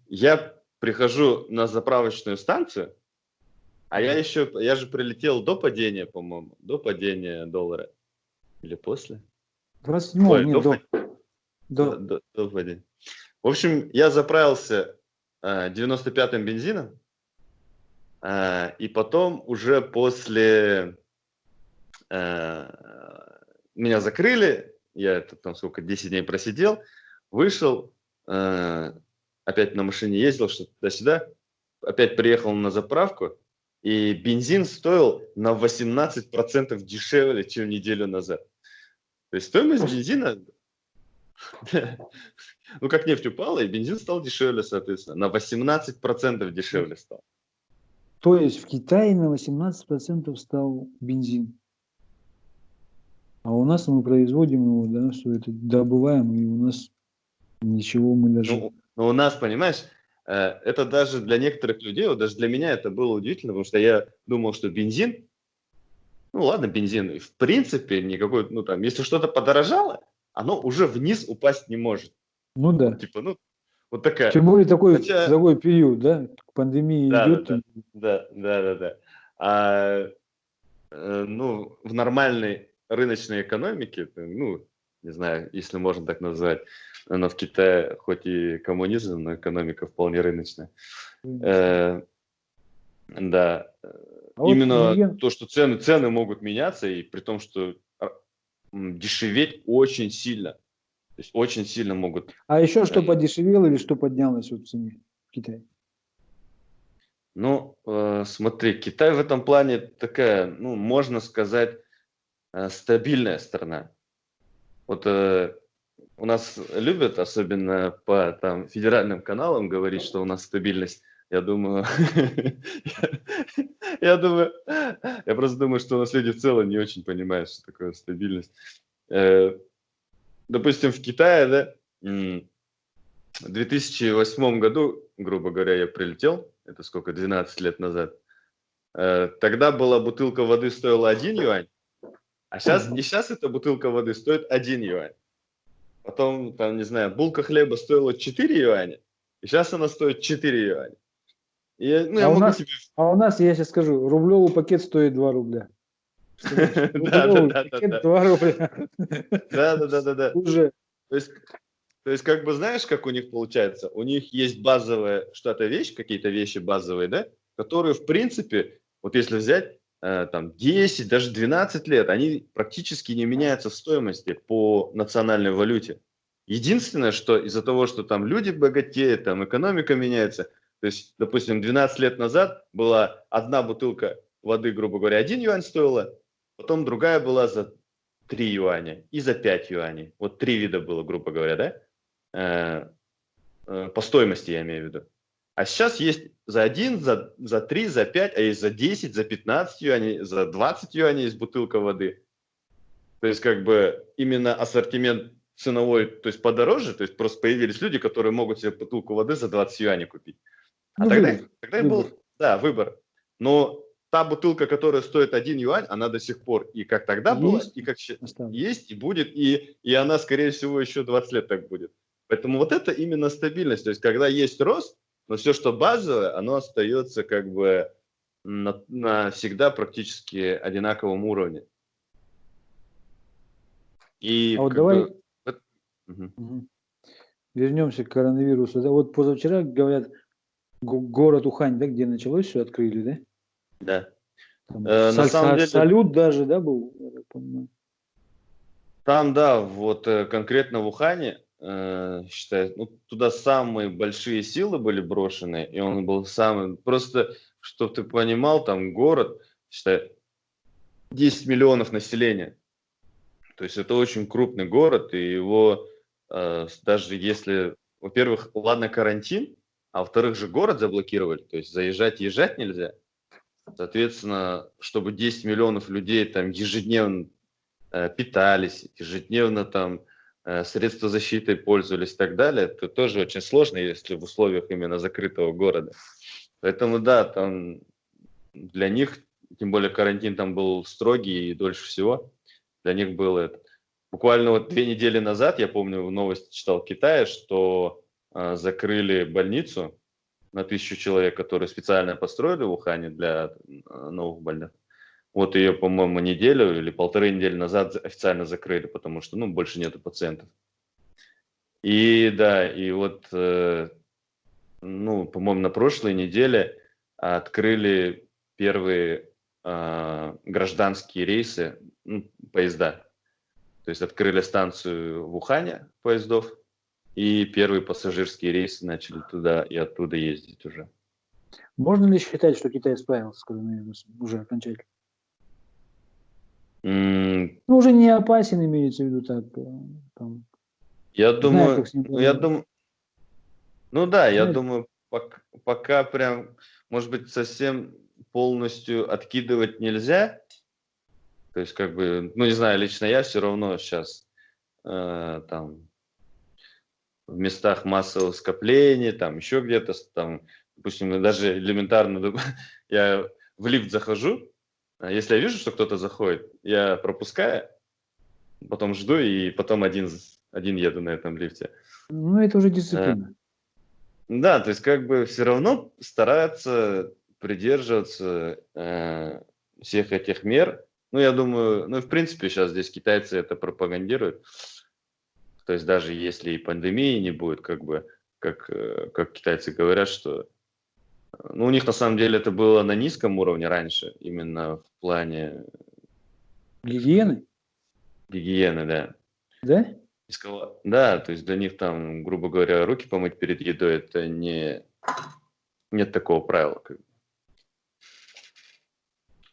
Я прихожу на заправочную станцию, а я еще, я же прилетел до падения, по-моему, до падения доллара. Или после? 27 Ой, нет, до, до... До, до вводения. В общем, я заправился э, 95-м бензином, э, и потом уже после э, меня закрыли, я это там сколько, 10 дней просидел, вышел, э, опять на машине ездил, что туда-сюда, опять приехал на заправку, и бензин стоил на 18% дешевле, чем неделю назад. То есть стоимость бензина ну, как нефть упала, и бензин стал дешевле, соответственно. На 18% дешевле стал. То есть в Китае на 18% стал бензин. А у нас мы производим его, да, что это добываем, и у нас ничего мы даже... Ну, ну у нас, понимаешь, э, это даже для некоторых людей, вот даже для меня это было удивительно, потому что я думал, что бензин, ну ладно, бензин, в принципе, никакой, ну там, если что-то подорожало, оно уже вниз упасть не может. Ну да. Типа, ну, вот такая. Тем более такой, Хотя... такой период, да, пандемия да, идет. Да, да, да, да, да. А, э, ну, в нормальной рыночной экономике, ну, не знаю, если можно так назвать, но в Китае хоть и коммунизм, но экономика вполне рыночная. Э, да. А Именно вот то, что цены, цены могут меняться, и при том, что дешеветь очень сильно. То есть очень сильно могут. А еще что подешевело или что поднялось в цене в Китае? Ну, э, смотри, Китай в этом плане такая, ну, можно сказать, э, стабильная страна. Вот э, у нас любят, особенно по там, федеральным каналам, говорить, что у нас стабильность. Я думаю, я думаю, я просто думаю, что у нас люди в целом не очень понимают, что такое стабильность. Э, допустим, в Китае, да, в 2008 году, грубо говоря, я прилетел, это сколько, 12 лет назад, э, тогда была бутылка воды стоила 1 юань, а сейчас, и сейчас эта бутылка воды стоит 1 юань. Потом, там, не знаю, булка хлеба стоила 4 юаня, и сейчас она стоит 4 юаня. Я, ну, а, я у нас, себе... а у нас, я сейчас скажу, рублевый пакет стоит 2 рубля. Да, да, да. 2 рубля. Да, да, да, да, да. Уже. То есть, то есть, как бы знаешь, как у них получается? У них есть базовая что-то вещь, какие-то вещи базовые, да, которые, в принципе, вот если взять, там, 10, даже 12 лет, они практически не меняются в стоимости по национальной валюте. Единственное, что из-за того, что там люди богатеют, там экономика меняется, то есть, допустим, 12 лет назад была одна бутылка воды, грубо говоря, 1 юань стоила, потом другая была за 3 юаня и за 5 юаней. Вот три вида было, грубо говоря, да? Э, э, по стоимости я имею в виду. А сейчас есть за 1, за, за 3, за 5, а есть за 10, за 15 юаней, за 20 юаней есть бутылка воды. То есть как бы именно ассортимент ценовой, то есть подороже, то есть просто появились люди, которые могут себе бутылку воды за 20 юаней купить. А ну, тогда, выбор. тогда выбор. был, да, выбор. Но та бутылка, которая стоит 1 юань, она до сих пор и как тогда есть, была, и как осталось. есть, и будет, и, и она, скорее всего, еще 20 лет так будет. Поэтому вот это именно стабильность. То есть, когда есть рост, но все, что базовое, оно остается как бы на, на всегда практически одинаковом уровне. И а вот давай бы... угу. вернемся к коронавирусу. Вот позавчера, говорят, город Ухань, да, где началось все, открыли, да? Да. Там, э, на самом деле... Салют даже, да, был. Там, да, вот э, конкретно в Ухане, считаю, ну, туда самые большие силы были брошены, и он был самый, просто, чтобы ты понимал, там город, считай, 10 миллионов населения. То есть это очень крупный город, и его э, даже если, во-первых, ладно карантин, а во-вторых же город заблокировали, то есть заезжать, езжать нельзя. Соответственно, чтобы 10 миллионов людей там ежедневно э, питались, ежедневно там э, средства защиты пользовались и так далее, это тоже очень сложно, если в условиях именно закрытого города. Поэтому да, там для них, тем более карантин там был строгий и дольше всего, для них было это. Буквально вот две недели назад, я помню, в новости читал в Китае, что э, закрыли больницу, на тысячу человек, которые специально построили в Ухане для э, новых больных. Вот ее, по-моему, неделю или полторы недели назад официально закрыли, потому что, ну, больше нету пациентов. И да, и вот, э, ну, по-моему, на прошлой неделе открыли первые э, гражданские рейсы, ну, поезда. То есть открыли станцию в Ухане поездов, и первые пассажирские рейсы начали туда и оттуда ездить уже. Можно ли считать, что Китай справился с коронавирусом уже окончательно? Ну, уже не опасен, имеется в виду так. Э, там, я думаю, знаю, ну, я думаю, ну да, я Знаете? думаю, пока, пока прям, может быть, совсем полностью откидывать нельзя. То есть, как бы, ну не знаю, лично я все равно сейчас э, там в местах массового скопления, там еще где-то, там, допустим, даже элементарно, я в лифт захожу, если я вижу, что кто-то заходит, я пропускаю, потом жду и потом один, один еду на этом лифте. Ну, это уже дисциплина. Да, то есть как бы все равно стараются придерживаться э, всех этих мер. Ну, я думаю, ну, в принципе, сейчас здесь китайцы это пропагандируют. То есть даже если и пандемии не будет, как бы, как, э, как китайцы говорят, что ну, у них на самом деле это было на низком уровне раньше, именно в плане... Гигиены? Гигиены, да. Да? Да, то есть для них там, грубо говоря, руки помыть перед едой, это не... Нет такого правила. Как.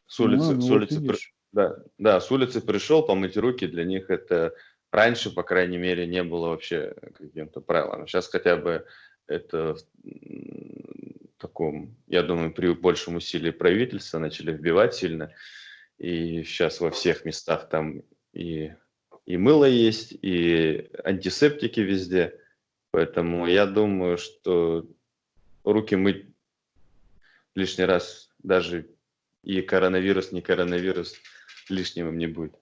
С улицы, ну, с улицы, при... да, да, с улицы пришел, помыть руки, для них это раньше, по крайней мере, не было вообще каким-то правилом. Сейчас хотя бы это таком, я думаю, при большем усилии правительства начали вбивать сильно. И сейчас во всех местах там и, и мыло есть, и антисептики везде. Поэтому я думаю, что руки мыть лишний раз даже и коронавирус, не коронавирус лишним не будет.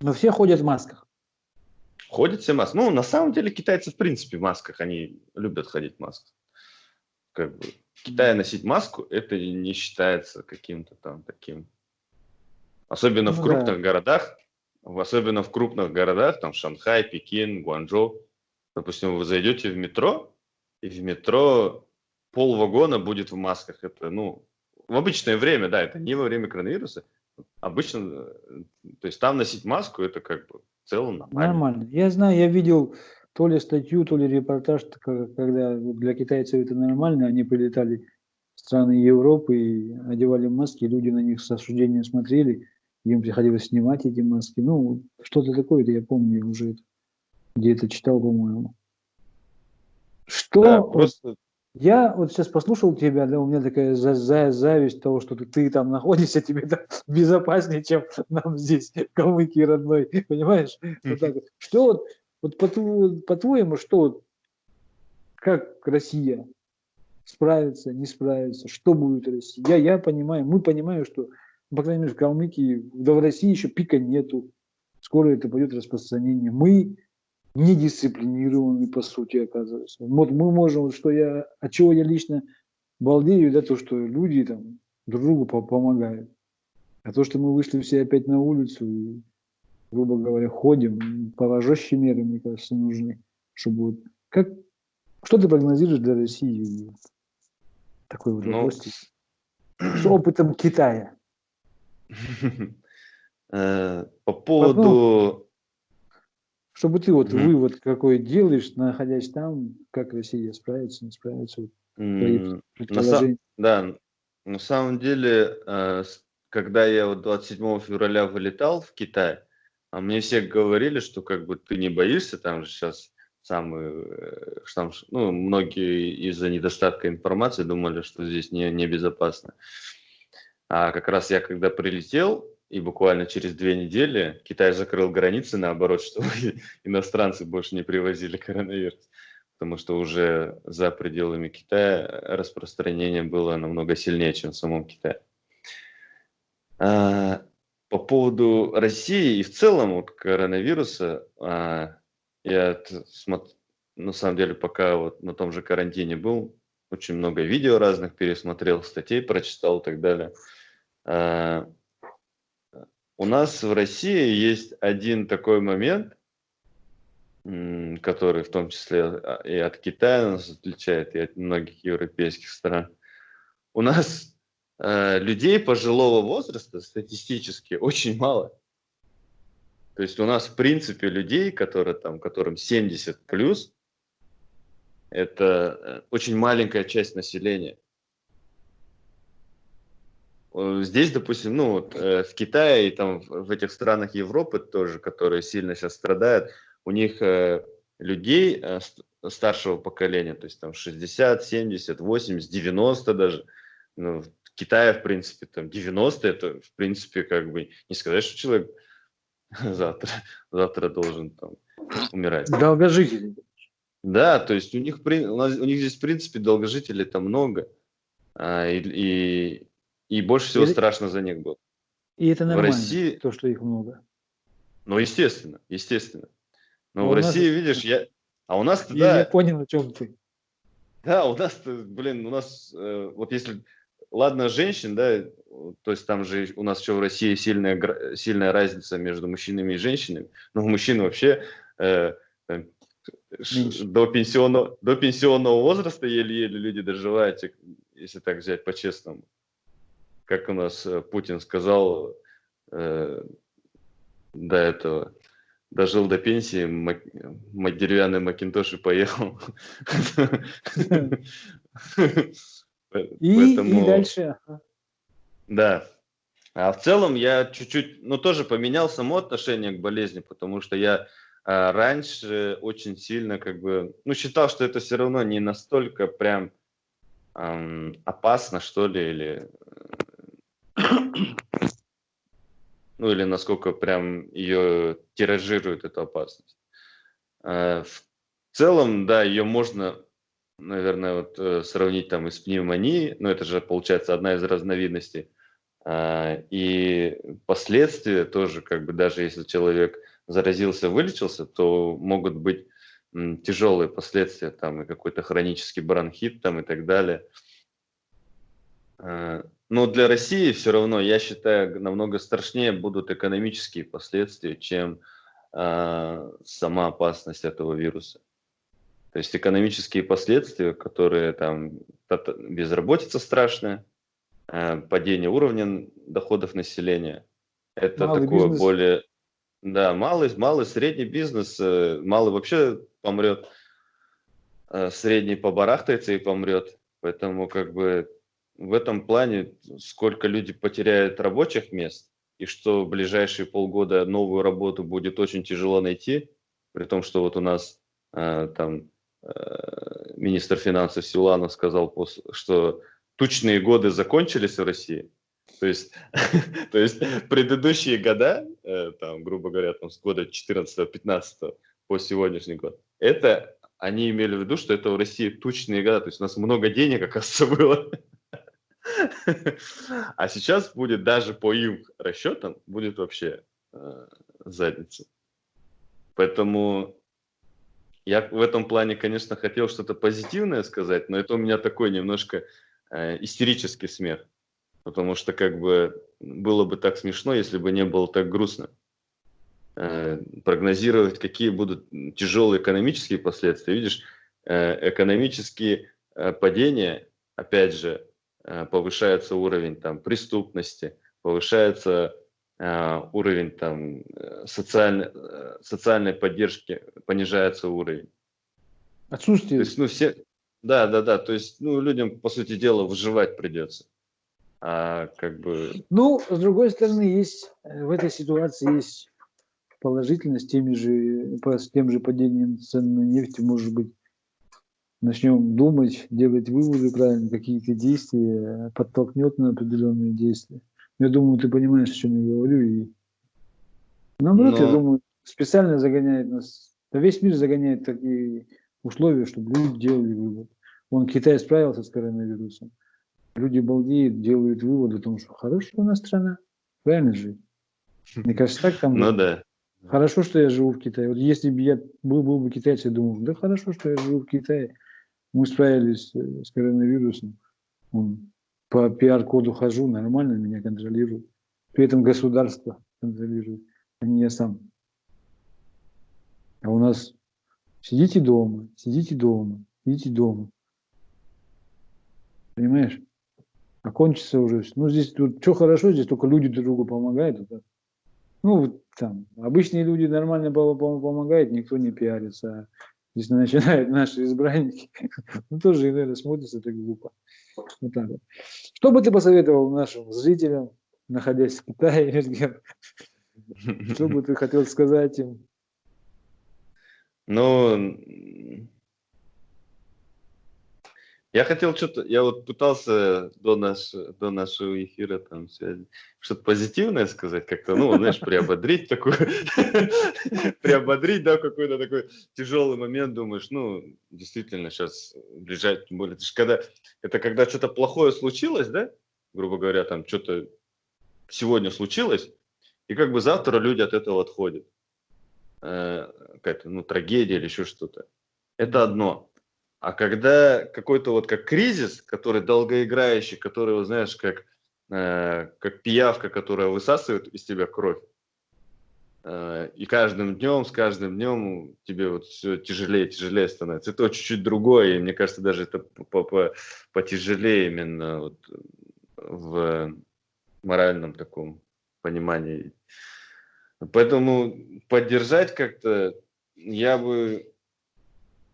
Но все ходят в масках. Ходят все в масках. Ну, на самом деле, китайцы в принципе в масках, они любят ходить в масках. Как бы, в Китае носить маску, это не считается каким-то там таким. Особенно ну, в крупных да. городах, особенно в крупных городах, там Шанхай, Пекин, Гуанчжоу. Допустим, вы зайдете в метро, и в метро пол вагона будет в масках. Это, ну, в обычное время, да, это не во время коронавируса. Обычно, э, то есть там носить маску, это как бы в целом нормально. Нормально. Я знаю, я видел то ли статью, то ли репортаж, когда для китайцев это нормально, они прилетали в страны Европы и одевали маски, люди на них с осуждением смотрели, им приходилось снимать эти маски. Ну, что-то такое-то я помню уже где-то читал, по-моему. Что да, просто я вот сейчас послушал тебя, да, у меня такая за, за, зависть того, что ты, ты там находишься, тебе да, безопаснее, чем нам здесь, калмыки родной, понимаешь? Вот так вот. Что вот, вот по-твоему, по что, как Россия справится, не справится, что будет Россия? Я, я понимаю, мы понимаем, что, по крайней мере, в Калмыкии, да в России еще пика нету, скоро это пойдет распространение. Мы недисциплинированный, по сути, оказывается. Вот мы можем, что я, от чего я лично балдею, да, то, что люди там друг другу помогают. А то, что мы вышли все опять на улицу и, грубо говоря, ходим, повожжие меры, мне кажется, нужны, чтобы вот, как, что ты прогнозируешь для России? Такой вот ну, вопрос. С опытом Китая. Э, по поводу чтобы ты вот вывод какой делаешь, находясь там, как Россия справится, не справится. Да, на самом деле, э, когда я вот 27 февраля вылетал в Китай, а мне все говорили, что как бы ты не боишься, там же сейчас самые, э, там, ну, многие из-за недостатка информации думали, что здесь не, небезопасно. А как раз я когда прилетел, и буквально через две недели Китай закрыл границы, наоборот, чтобы иностранцы больше не привозили коронавирус. Потому что уже за пределами Китая распространение было намного сильнее, чем в самом Китае. А, по поводу России и в целом вот коронавируса, а, я на самом деле пока вот на том же карантине был, очень много видео разных пересмотрел, статей прочитал и так далее. А, у нас в России есть один такой момент, который в том числе а, и от Китая нас отличает, и от многих европейских стран. У нас э, людей пожилого возраста статистически очень мало. То есть у нас в принципе людей, которые там, которым 70 плюс, это э, очень маленькая часть населения. Здесь, допустим, ну, вот, э, в Китае и там в этих странах Европы тоже, которые сильно сейчас страдают, у них э, людей э, старшего поколения, то есть там 60, 70, 80, 90 даже, ну, в Китае, в принципе, там 90 это, в принципе, как бы, не сказать, что человек завтра, завтра должен там умирать. Долгожители. Да, то есть у них, у, них здесь, в принципе, долгожителей там много, а, и, и и больше всего и, страшно за них было. И это нормально, в России... то, что их много. Ну, естественно, естественно. Но, Но в России, нас... видишь, я... А у нас Я да... не понял, о чем ты. Да, у нас, блин, у нас, э, вот если, ладно, женщин, да, то есть там же у нас еще в России сильная, сильная разница между мужчинами и женщинами, но у мужчин вообще э, до, пенсионного, до пенсионного возраста еле-еле люди доживают, если так взять по-честному. Как у нас э, Путин сказал э, до этого, дожил до пенсии, мак, деревянный Макинтош и поехал. И, Поэтому, и дальше. Да. А в целом я чуть-чуть, ну, тоже поменял само отношение к болезни, потому что я а, раньше очень сильно как бы, ну, считал, что это все равно не настолько прям эм, опасно, что ли, или ну, или насколько прям ее тиражирует, эту опасность. Э, в целом, да, ее можно, наверное, вот э, сравнить там и с пневмонией, но это же, получается, одна из разновидностей. А, и последствия тоже, как бы даже если человек заразился, вылечился, то могут быть тяжелые последствия, там и какой-то хронический бронхит там и так далее. А, но для России все равно, я считаю, намного страшнее будут экономические последствия, чем э, сама опасность этого вируса. То есть экономические последствия, которые там безработица страшная, э, падение уровня доходов населения, это малый такое бизнес. более, да, малый, малый, средний бизнес, э, малый вообще помрет, э, средний побарахтается и помрет, поэтому как бы в этом плане, сколько люди потеряют рабочих мест, и что в ближайшие полгода новую работу будет очень тяжело найти, при том, что вот у нас э, там министр финансов Силанов сказал, что тучные годы закончились в России. То есть, то есть предыдущие года, э, там, грубо говоря, там, с года 14-15 по сегодняшний год, это они имели в виду, что это в России тучные года, то есть у нас много денег, оказывается, было. А сейчас будет даже по им расчетам, будет вообще э, задница. Поэтому я в этом плане, конечно, хотел что-то позитивное сказать, но это у меня такой немножко э, истерический смех. Потому что как бы было бы так смешно, если бы не было так грустно. Э, прогнозировать, какие будут тяжелые экономические последствия. Видишь, э, экономические э, падения, опять же, Э, повышается уровень там, преступности, повышается уровень там, э, социальной, социальной поддержки, понижается уровень. Отсутствие. То есть, ну, все, да, да, да. То есть, ну, людям, по сути дела, выживать придется. А как бы... Ну, с другой стороны, есть в этой ситуации есть положительность теми же, с тем же падением цен на нефть, может быть, начнем думать, делать выводы правильно, какие-то действия, подтолкнет на определенные действия. Я думаю, ты понимаешь, о чем я говорю. И наоборот, Но... я думаю, специально загоняет нас, да весь мир загоняет такие условия, чтобы люди делали вывод. Вон Китай справился с коронавирусом. Люди балдеют, делают выводы о том, что хорошая у нас страна. Правильно же? Мне кажется, так там... Ну да. Хорошо, что я живу в Китае. Вот если бы я был, был бы китайцем, я думал, да хорошо, что я живу в Китае. Мы справились э, с коронавирусом. Он по пиар-коду хожу, нормально меня контролируют. При этом государство контролирует, а не я сам. А у нас сидите дома, сидите дома, сидите дома. Понимаешь? Окончится уже. Ну, здесь тут что хорошо, здесь только люди друг другу помогают. Это, ну, там, обычные люди нормально помогают, никто не пиарится. Здесь начинают наши избранники. Ну, тоже иногда смотрится так глупо. Вот так вот. Что бы ты посоветовал нашим зрителям, находясь в Китае, Что бы ты хотел сказать им? Ну, я хотел что-то, я вот пытался до, наш, до нашего эфира там что-то позитивное сказать, как-то, ну, знаешь, приободрить такую, приободрить, да, какой-то такой тяжелый момент, думаешь, ну, действительно, сейчас ближайшее, тем более, когда, это когда что-то плохое случилось, да, грубо говоря, там что-то сегодня случилось, и как бы завтра люди от этого отходят. Э, какая-то, ну, трагедия или еще что-то. Это одно. А когда какой-то вот как кризис, который долгоиграющий, который, вот, знаешь, как, э, как пиявка, которая высасывает из тебя кровь, э, и каждым днем, с каждым днем тебе вот все тяжелее, тяжелее становится. Это чуть-чуть другое, и мне кажется, даже это потяжелее именно вот в моральном таком понимании. Поэтому поддержать как-то я бы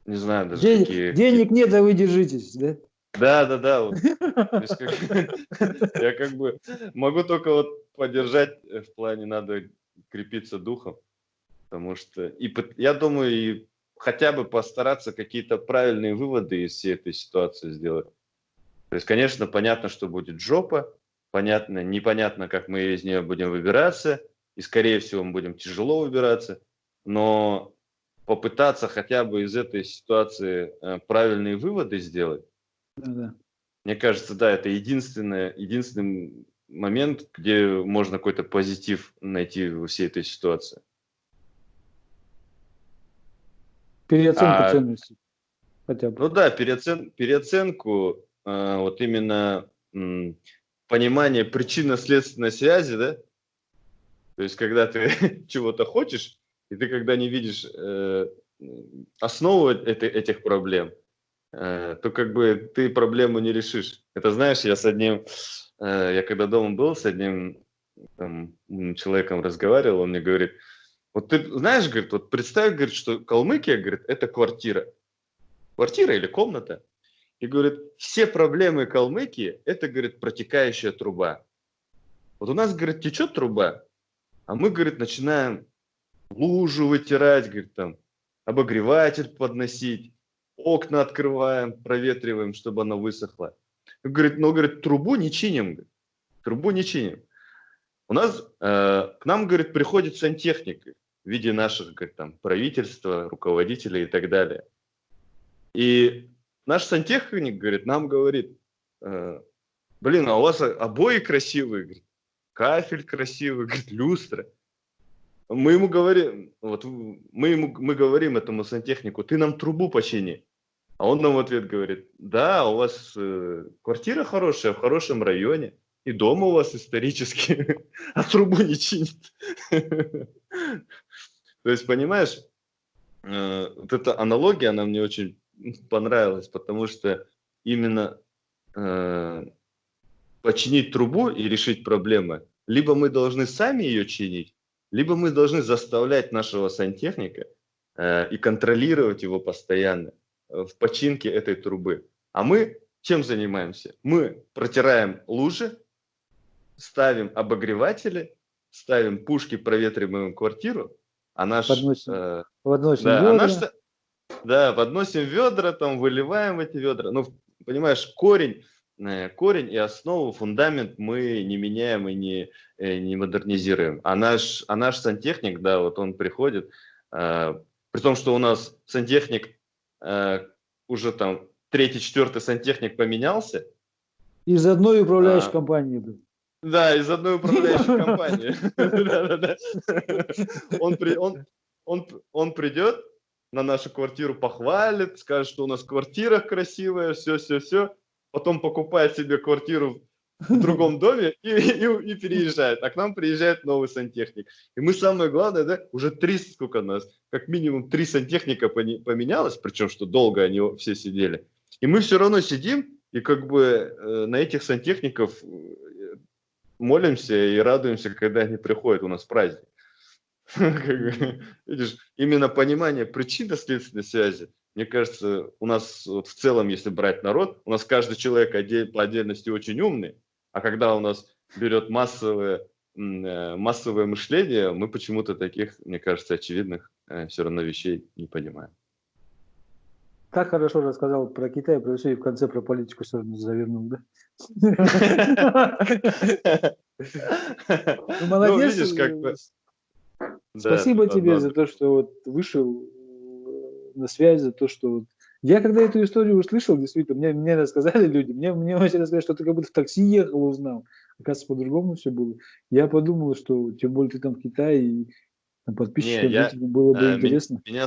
не знаю даже денег, какие... Денег нет, а вы держитесь, да? Да, да, да. Вот. Как, я как бы могу только вот поддержать э, в плане надо крепиться духом, потому что и я думаю и хотя бы постараться какие-то правильные выводы из всей этой ситуации сделать. То есть, конечно, понятно, что будет жопа, понятно, непонятно, как мы из нее будем выбираться, и, скорее всего, мы будем тяжело выбираться, но попытаться хотя бы из этой ситуации э, правильные выводы сделать, Да-да. мне кажется, да, это единственное, единственный момент, где можно какой-то позитив найти во всей этой ситуации. Переоценка А, ценностей. Хотя бы. Ну да, переоцен, переоценку, э, вот именно м, понимание причинно-следственной связи, да, то есть когда ты чего-то хочешь, и ты когда не видишь э, основу этой, этих проблем, э, то как бы ты проблему не решишь. Это знаешь, я с одним, э, я когда дома был, с одним там, человеком разговаривал, он мне говорит, вот ты знаешь, говорит, вот представь, говорит, что Калмыкия, говорит, это квартира. Квартира или комната. И говорит, все проблемы Калмыкии, это, говорит, протекающая труба. Вот у нас, говорит, течет труба, а мы, говорит, начинаем лужу вытирать, говорит, там, обогреватель подносить, окна открываем, проветриваем, чтобы она высохла. Говорит, ну, говорит, трубу не чиним, трубу не чиним. У нас, э, к нам, говорит, приходит сантехник в виде наших, говорит, там, правительства, руководителей и так далее. И наш сантехник, говорит, нам говорит, э, блин, а у вас обои красивые, говорит, кафель красивый, говорит, люстра. Мы ему говорим, вот мы ему мы говорим этому сантехнику, ты нам трубу почини. А он нам в ответ говорит, да, у вас э, квартира хорошая, в хорошем районе, и дом у вас исторический, а трубу не чинит. То есть, понимаешь, э, вот эта аналогия, она мне очень понравилась, потому что именно э, починить трубу и решить проблемы, либо мы должны сами ее чинить, либо мы должны заставлять нашего сантехника э, и контролировать его постоянно э, в починке этой трубы. А мы чем занимаемся? Мы протираем лужи, ставим обогреватели, ставим пушки, проветриваем квартиру, а наш... Подносим. э, Подносим да, а ведра. наш са- да, подносим ведра, там выливаем эти ведра. Ну, понимаешь, корень, корень и основу, фундамент мы не меняем и не, э, не модернизируем. А наш, а наш сантехник, да, вот он приходит, э, при том, что у нас сантехник э, уже там третий, четвертый сантехник поменялся, Из одной управляющей А. компании. блин. да, из одной управляющей компании. Он придет на нашу квартиру, похвалит, скажет, что у нас квартира красивая, все-все-все. Потом покупает себе квартиру в другом доме и, и- и переезжает. А к нам приезжает новый сантехник. И мы самое главное, да, уже три, сколько нас, как минимум три сантехника поменялось, причем что долго они все сидели. И мы все равно сидим и как бы э, на этих сантехников э, молимся и радуемся, когда они приходят, у нас праздник. Как бы, Видишь, именно понимание причинно-следственной связи, мне кажется, у нас вот в целом, если брать народ, у нас каждый человек по отдельности очень умный, а когда у нас берет массовое, э, массовое мышление, мы почему-то таких, мне кажется, очевидных все равно вещей не понимаем. Так хорошо рассказал про Китай, про все, и в конце про политику все равно завернул, да? Молодец. Спасибо тебе за то, что вышел э, на связь, за то, что. Я когда эту историю услышал, действительно, мне, мне рассказали люди, мне, мне очень рассказали, что ты как будто в такси ехал, узнал. Оказывается, по-другому все было. Я подумал, что тем более ты там в Китае, и там подписчикам я, зрителям было бы ми- интересно. Меня,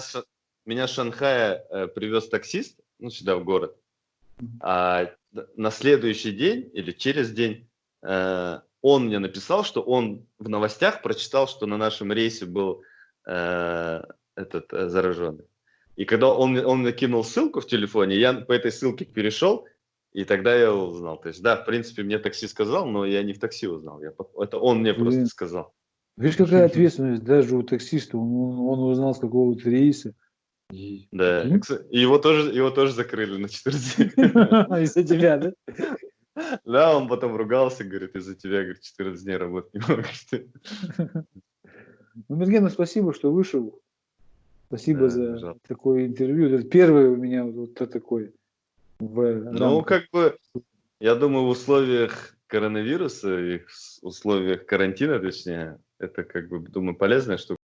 меня с Шанхая э, привез таксист, ну, сюда в город. А на следующий день или через день э, он мне написал, что он в новостях прочитал, что на нашем рейсе был э, этот э, зараженный. И когда он, мне- он мне кинул ссылку в телефоне, я по этой ссылке перешел, и тогда я узнал. То есть, да, в принципе, мне такси сказал, но я не в такси узнал. Я, это он мне просто Блин. сказал. Видишь, какая ответственность даже у таксиста. Он, он- узнал с какого-то рейса. И- Да, и его тоже, его тоже закрыли на 14 дней. Из-за тебя, да? Да, он потом ругался, говорит, из-за тебя, говорит, 14 дней работать не могу. Ну, Мергену спасибо, что вышел. Спасибо Да, за пожалуйста. такое интервью. Это первое у меня вот, вот такое. В Ну, рамках. как бы, я думаю, в условиях коронавируса и в условиях карантина, точнее, это, как бы, думаю, полезная штука.